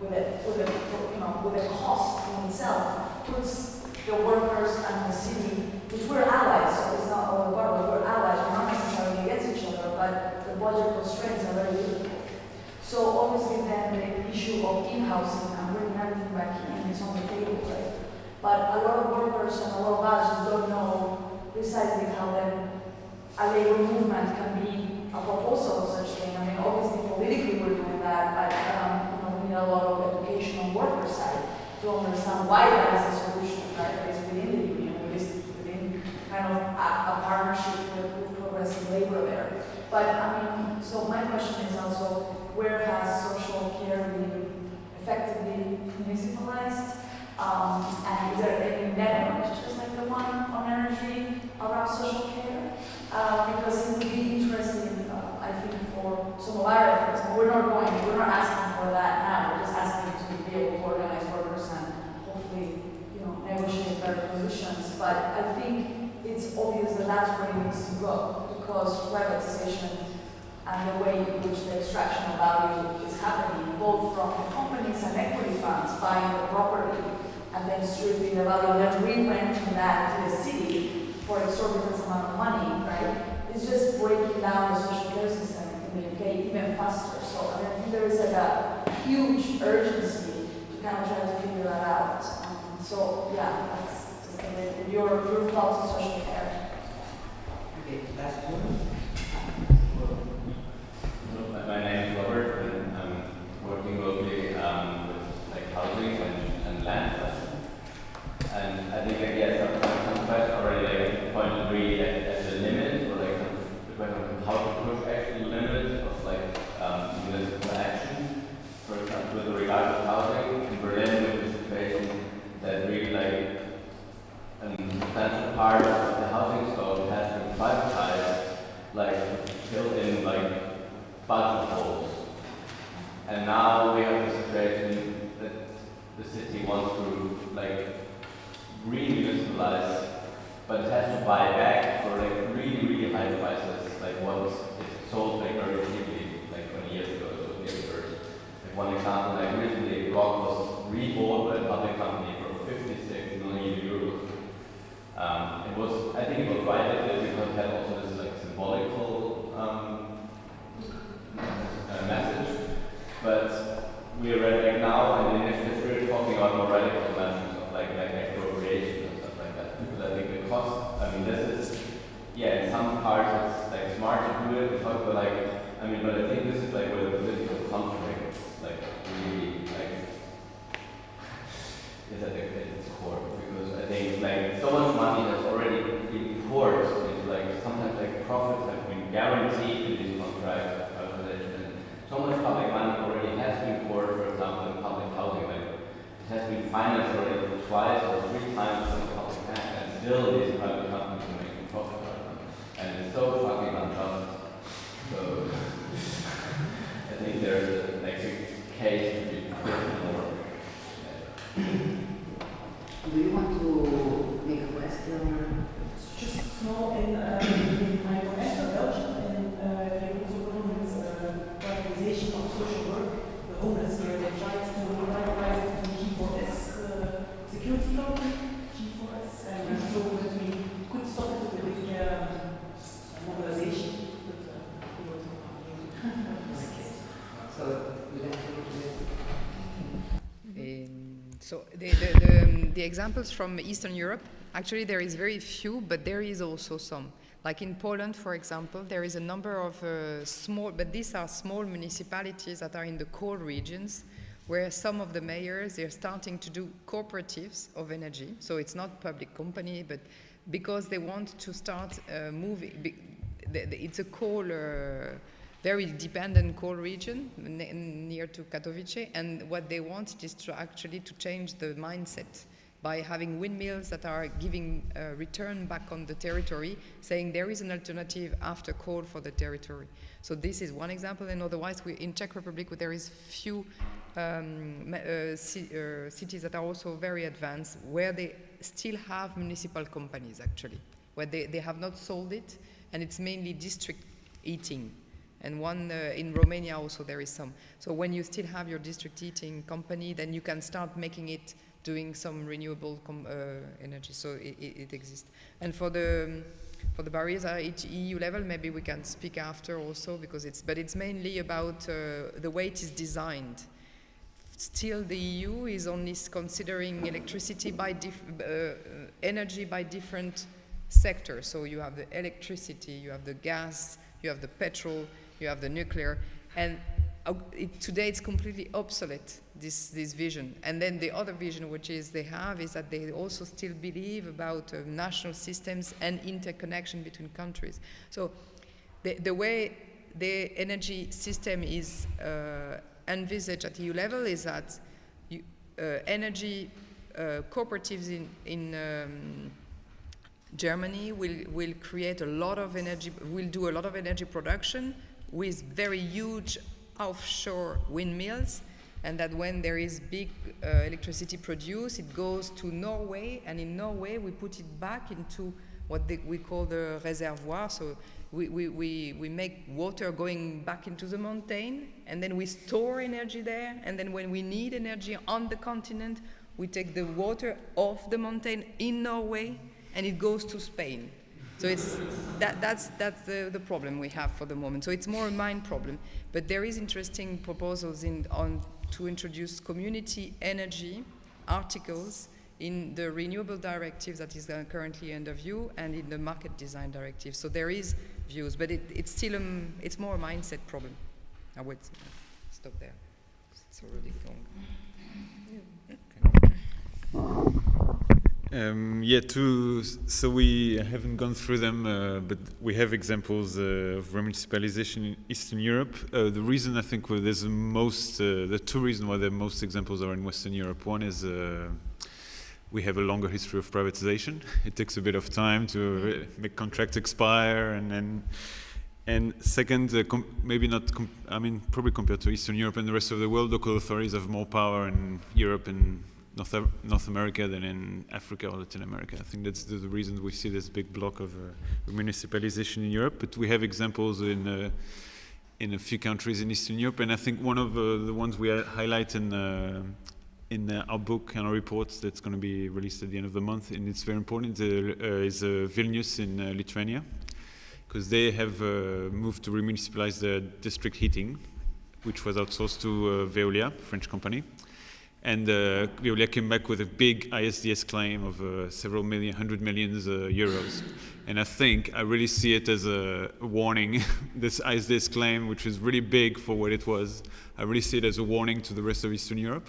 with a, with a, you know, with a cost in itself puts the workers and the city, which we're allies, so it's not all boroughs, we're allies, we're not necessarily against each other, but the budget constraints are very difficult. So obviously then the issue of in-housing and bringing everything back in is on the table, right? But a lot of workers and a lot of us just don't know precisely how then a labor movement can be a proposal of such thing. I mean, obviously politically we're doing that, but um, you know, we need a lot of education on worker side to understand why that is a solution, right? It's within the union, it is within kind of a, a partnership with, with progressive labor there. But I mean, so my question is also, where has social care been effectively municipalized? Um, and is there any networks, just like the one on energy, around social care? Uh, because it would be interesting, uh, I think, for some of our efforts. But we're not going, we're not asking for that now. We're just asking to be able to organize workers and hopefully, you know, negotiate better positions. But I think it's obvious that that's where it needs to go because privatization and the way in which the extraction of value is happening, both from the companies and equity funds buying the property and then stripping the value and then re-renting that to the city for exorbitant amount of money, right? It's just breaking down the social care system in the UK even faster. So I, think there is like a huge urgency to kind of try to figure that out. Um, so yeah, that's just your, your thoughts on social care. Okay, last one. My- name is Robert, and I'm working locally um, with like housing and, and land. And I think like yes, some, some some questions already like pointed really at, at the limits or like the question of how to push actually limits of like um, municipal action. For example, with regard to housing in Berlin, with the situation that really like an substantial part of the housing stock has been privatized, like filled in like budget holes. And now we have the situation that the city wants to like re-municipalize but it has to buy back for like really, really high prices, like once it's sold like very cheaply, like 20 years ago, so it first. Like one example, like recently, Rock was rebought by a public company for 56 million euros. Um, it was, I think it was right it because it had also this like symbolical um, uh, message, but we are like now in the initiative we're talking about more radical dimensions of like like expropriation and stuff like that. Because I think the cost, I mean, this is yeah, in some parts it's like smart to do it. We talk about like, I mean, but I think this is like where the political conflict like really like is at, at its core because I think like so much money has already been poured into like sometimes like profits have been guaranteed in these contracts and so much public money already has been poured, for example, in public housing. Like it has been financed already twice or three times from the public bank, and still these private companies are making profit out of them. And it's so fucking unjust. So I think there's a, like a case to be more. Do you want to make a question? Just small in, uh, in my professor Belgium, and uh, they also government uh, privatization of social work, the homeless, where they tried to privatize it to G4S, uh, security company, G4S, and so that we could stop it with a big uh, mobilization. But, uh, we will talk about it. So, you have to Um, so the, the, the, um, the examples from Eastern Europe, actually there is very few, but there is also some. Like in Poland, for example, there is a number of uh, small, but these are small municipalities that are in the coal regions, where some of the mayors, they're starting to do cooperatives of energy. So it's not public company, but because they want to start uh, moving, it's a coal, uh, very dependent coal region near to Katowice, and what they want is to actually to change the mindset by having windmills that are giving uh, return back on the territory, saying there is an alternative after coal for the territory. So this is one example, and otherwise we, in Czech Republic there is few um, uh, uh, cities that are also very advanced, where they still have municipal companies actually, where they, they have not sold it, and it's mainly district heating and one uh, in Romania also there is some. So when you still have your district heating company, then you can start making it doing some renewable uh, energy. So it, it, it, exists. And for the um, for the barriers at each EU level, maybe we can speak after also because it's but it's mainly about uh, the way it is designed. Still, the EU is only considering electricity by uh, energy by different sectors. So you have the electricity, you have the gas, you have the petrol, you have the nuclear, and uh, it, today it's completely obsolete, this, this vision. And then the other vision which is they have is that they also still believe about uh, national systems and interconnection between countries. So the, the way the energy system is uh, envisaged at EU level is that you, uh, energy uh, cooperatives in, in um, Germany will, will create a lot of energy, will do a lot of energy production with very huge offshore windmills and that when there is big uh, electricity produced, it goes to Norway, and in Norway we put it back into what they, we call the reservoir. So we, we, we, make water going back into the mountain, and then we store energy there, and then when we need energy on the continent, we take the water off the mountain in Norway, and it goes to Spain. So it's, that, that's, that's the, the problem we have for the moment. So it's more a mind problem. But there is interesting proposals in, on, to introduce community energy articles in the renewable directive that is currently under view and in the market design directive. So there is views, but it, it's still it's more a mindset problem. I would stop there. It's already long. Um, yeah, two, so we haven't gone through them, uh, but we have examples uh, of remunicipalization in Eastern Europe. Uh, the reason I think there's the most, uh, the two reasons why the most examples are in Western Europe. One is uh, we have a longer history of privatization. It takes a bit of time to make contracts expire, and then, and second, uh, maybe not, I mean, probably compared to Eastern Europe and the rest of the world, local authorities have more power in Europe and North, North America than in Africa or Latin America. I think that's the, reason we see this big block of uh, municipalization in Europe. But we have examples in uh, in a few countries in Eastern Europe, and I think one of uh, the ones we highlight in uh, in uh, our book and our reports that's going to be released at the end of the month, and it's very important, is Vilnius in Lithuania, because they have moved to remunicipalize the district heating, which was outsourced to Veolia, French company and uh, Veolia came back with a big ISDS claim of uh, several million, hundred millions uh, euros. And I think I really see it as a warning, this ISDS claim, which is really big for what it was. I really see it as a warning to the rest of Eastern Europe,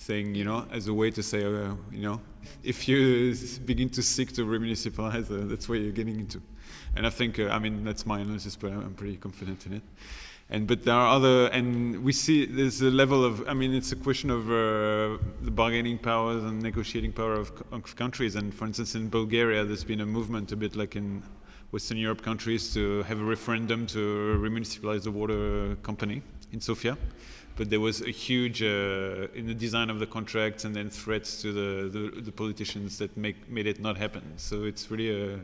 saying, you know, as a way to say, uh, you know, if you begin to seek to remunicipalize, uh, that's where you're getting into. And I think, uh, I mean, that's my analysis, but I'm pretty confident in it. And but there are other and we see there's a level of i mean it's a question of uh, the bargaining powers and negotiating power of, of, countries. And for instance in bulgaria there's been a movement a bit like in western europe countries to have a referendum to remunicipalize the water company in sofia but there was a huge uh, in the design of the contracts and then threats to the, the, the politicians that make, made it not happen so it's really a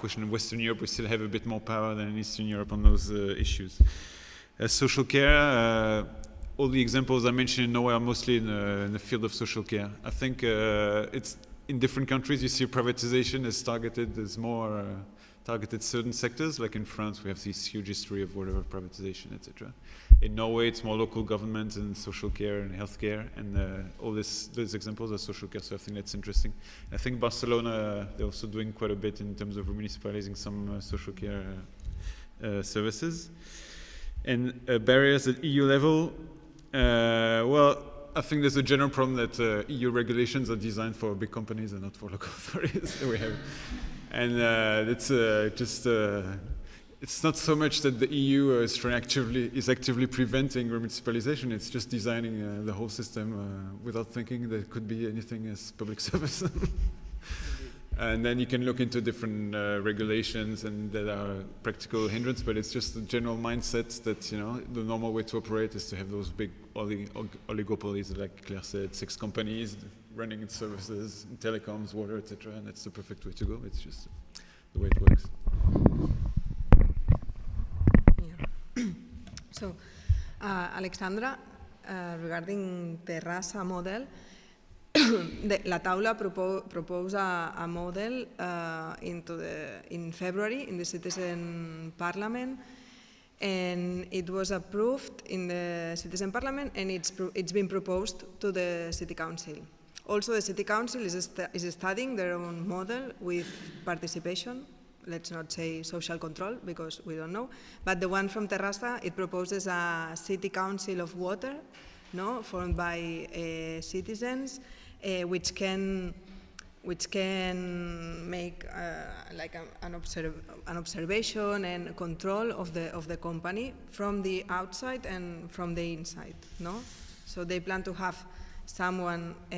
question in western europe we still have a bit more power than in eastern europe on those uh, issues uh, social care, uh, all the examples I mentioned in Norway are mostly in, uh, in the field of social care. I think it's in different countries you see privatization is targeted as more targeted certain sectors. Like in France, we have this huge history of whatever privatization, etc. In Norway, it's more local government and social care and healthcare, and uh, all this, those examples are social care. So I think that's interesting. I think Barcelona they're also doing quite a bit in terms of municipalizing some uh, social care uh, services. And uh, barriers at EU level, uh, well, I think there's a general problem that uh, EU regulations are designed for big companies and not for local authorities. we have, and uh, it's uh, just uh, it's not so much that the EU uh, is actively is actively preventing municipalization. It's just designing uh, the whole system uh, without thinking there could be anything as public service. And then you can look into different uh, regulations and that are practical hindrance, but it's just the general mindset that, you know, the normal way to operate is to have those big oli oligopolies, like Claire said, six companies running its services, telecoms, water, etc. And that's the perfect way to go. It's just the way it works. Yeah. So, uh, Alexandra, uh, regarding Terrassa model, the, La Taula propo proposed a, a model uh, into the, in February in the Citizen Parliament and it was approved in the Citizen Parliament and it's, it's been proposed to the City Council. Also the City Council is, is studying their own model with participation, let's not say social control because we don't know, but the one from Terrassa, it proposes a City Council of Water no, formed by uh, citizens uh, which can which can make uh, like a, an, observ an, observation and control of the of the company from the outside and from the inside. No, so they plan to have someone uh,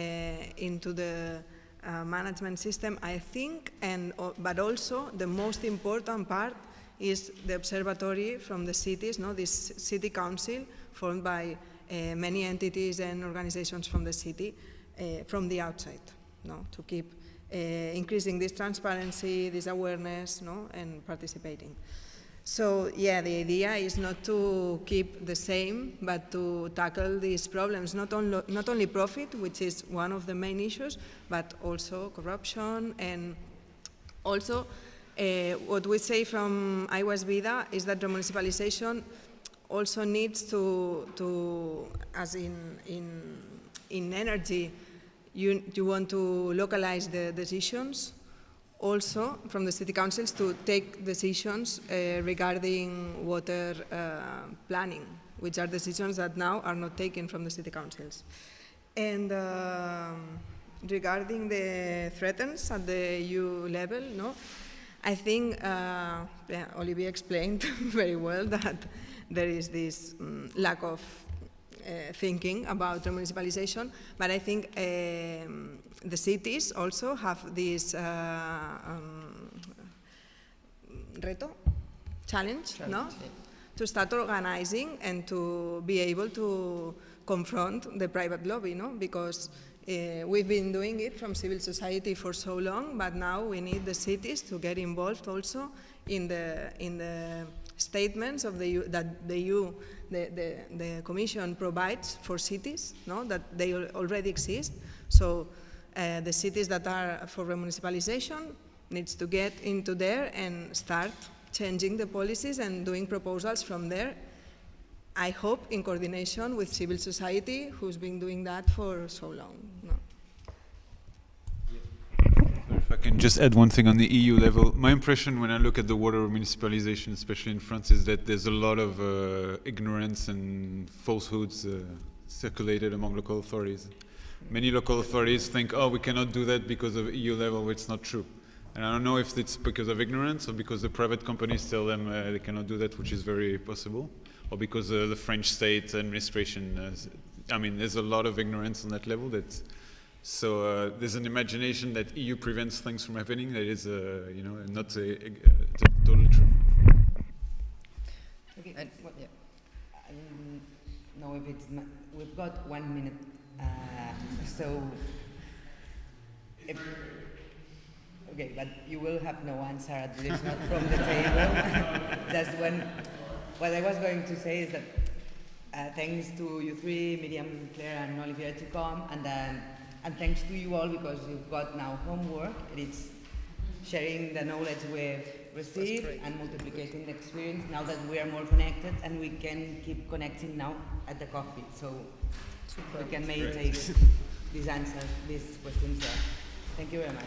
into the uh, management system, I think, and but also the most important part is the observatory from the cities. No, this city council formed by uh, many entities and organizations from the city uh, from the outside, no, to keep uh, increasing this transparency, this awareness, no, and participating. So yeah, the idea is not to keep the same, but to tackle these problems, not, only not only profit, which is one of the main issues, but also corruption and also uh, what we say from Aigua és Vida is that the municipalization also needs to, to as in, in, in energy, you, you want to localize the decisions also from the city councils to take decisions uh, regarding water uh, planning, which are decisions that now are not taken from the city councils. And uh, regarding the threats at the EU level, no, I think uh, yeah, Olivier explained very well that there is this um, lack of thinking about municipalization, but I think um, the cities also have this uh, um, reto, challenge, challenge no? Yeah. to start organizing and to be able to confront the private lobby, no? because Uh, we've been doing it from civil society for so long, but now we need the cities to get involved also in the, in the statements of the EU, that the EU, the, the, the Commission provides for cities, no? that they already exist. So uh, the cities that are for remunicipalization needs to get into there and start changing the policies and doing proposals from there. I hope in coordination with civil society, who's been doing that for so long. No. If I can just add one thing on the EU level, my impression when I look at the water municipalization, especially in France, is that there's a lot of uh, ignorance and falsehoods uh, circulated among local authorities. Many local authorities think, oh, we cannot do that because of EU level, where it's not true. And I don't know if it's because of ignorance or because the private companies tell them uh, they cannot do that, which is very possible, or because uh, the French state administration. Uh, I mean, there's a lot of ignorance on that level. That so uh, there's an imagination that EU prevents things from happening. That is, uh, you know, not uh, uh, t- totally true. Okay, And- yeah. I don't know if it's, we've got one minute, uh, so. If, okay, but you will have no answer at least not from the table. Just when, what I was going to say is that uh, thanks to you three, Miriam, Claire, and Olivier to come, and then and thanks to you all because you've got now homework. and It's sharing the knowledge we've received and multiplicating the experience now that we are more connected and we can keep connecting now at the coffee. So we can meditate these answers, these questions there. Thank you very much.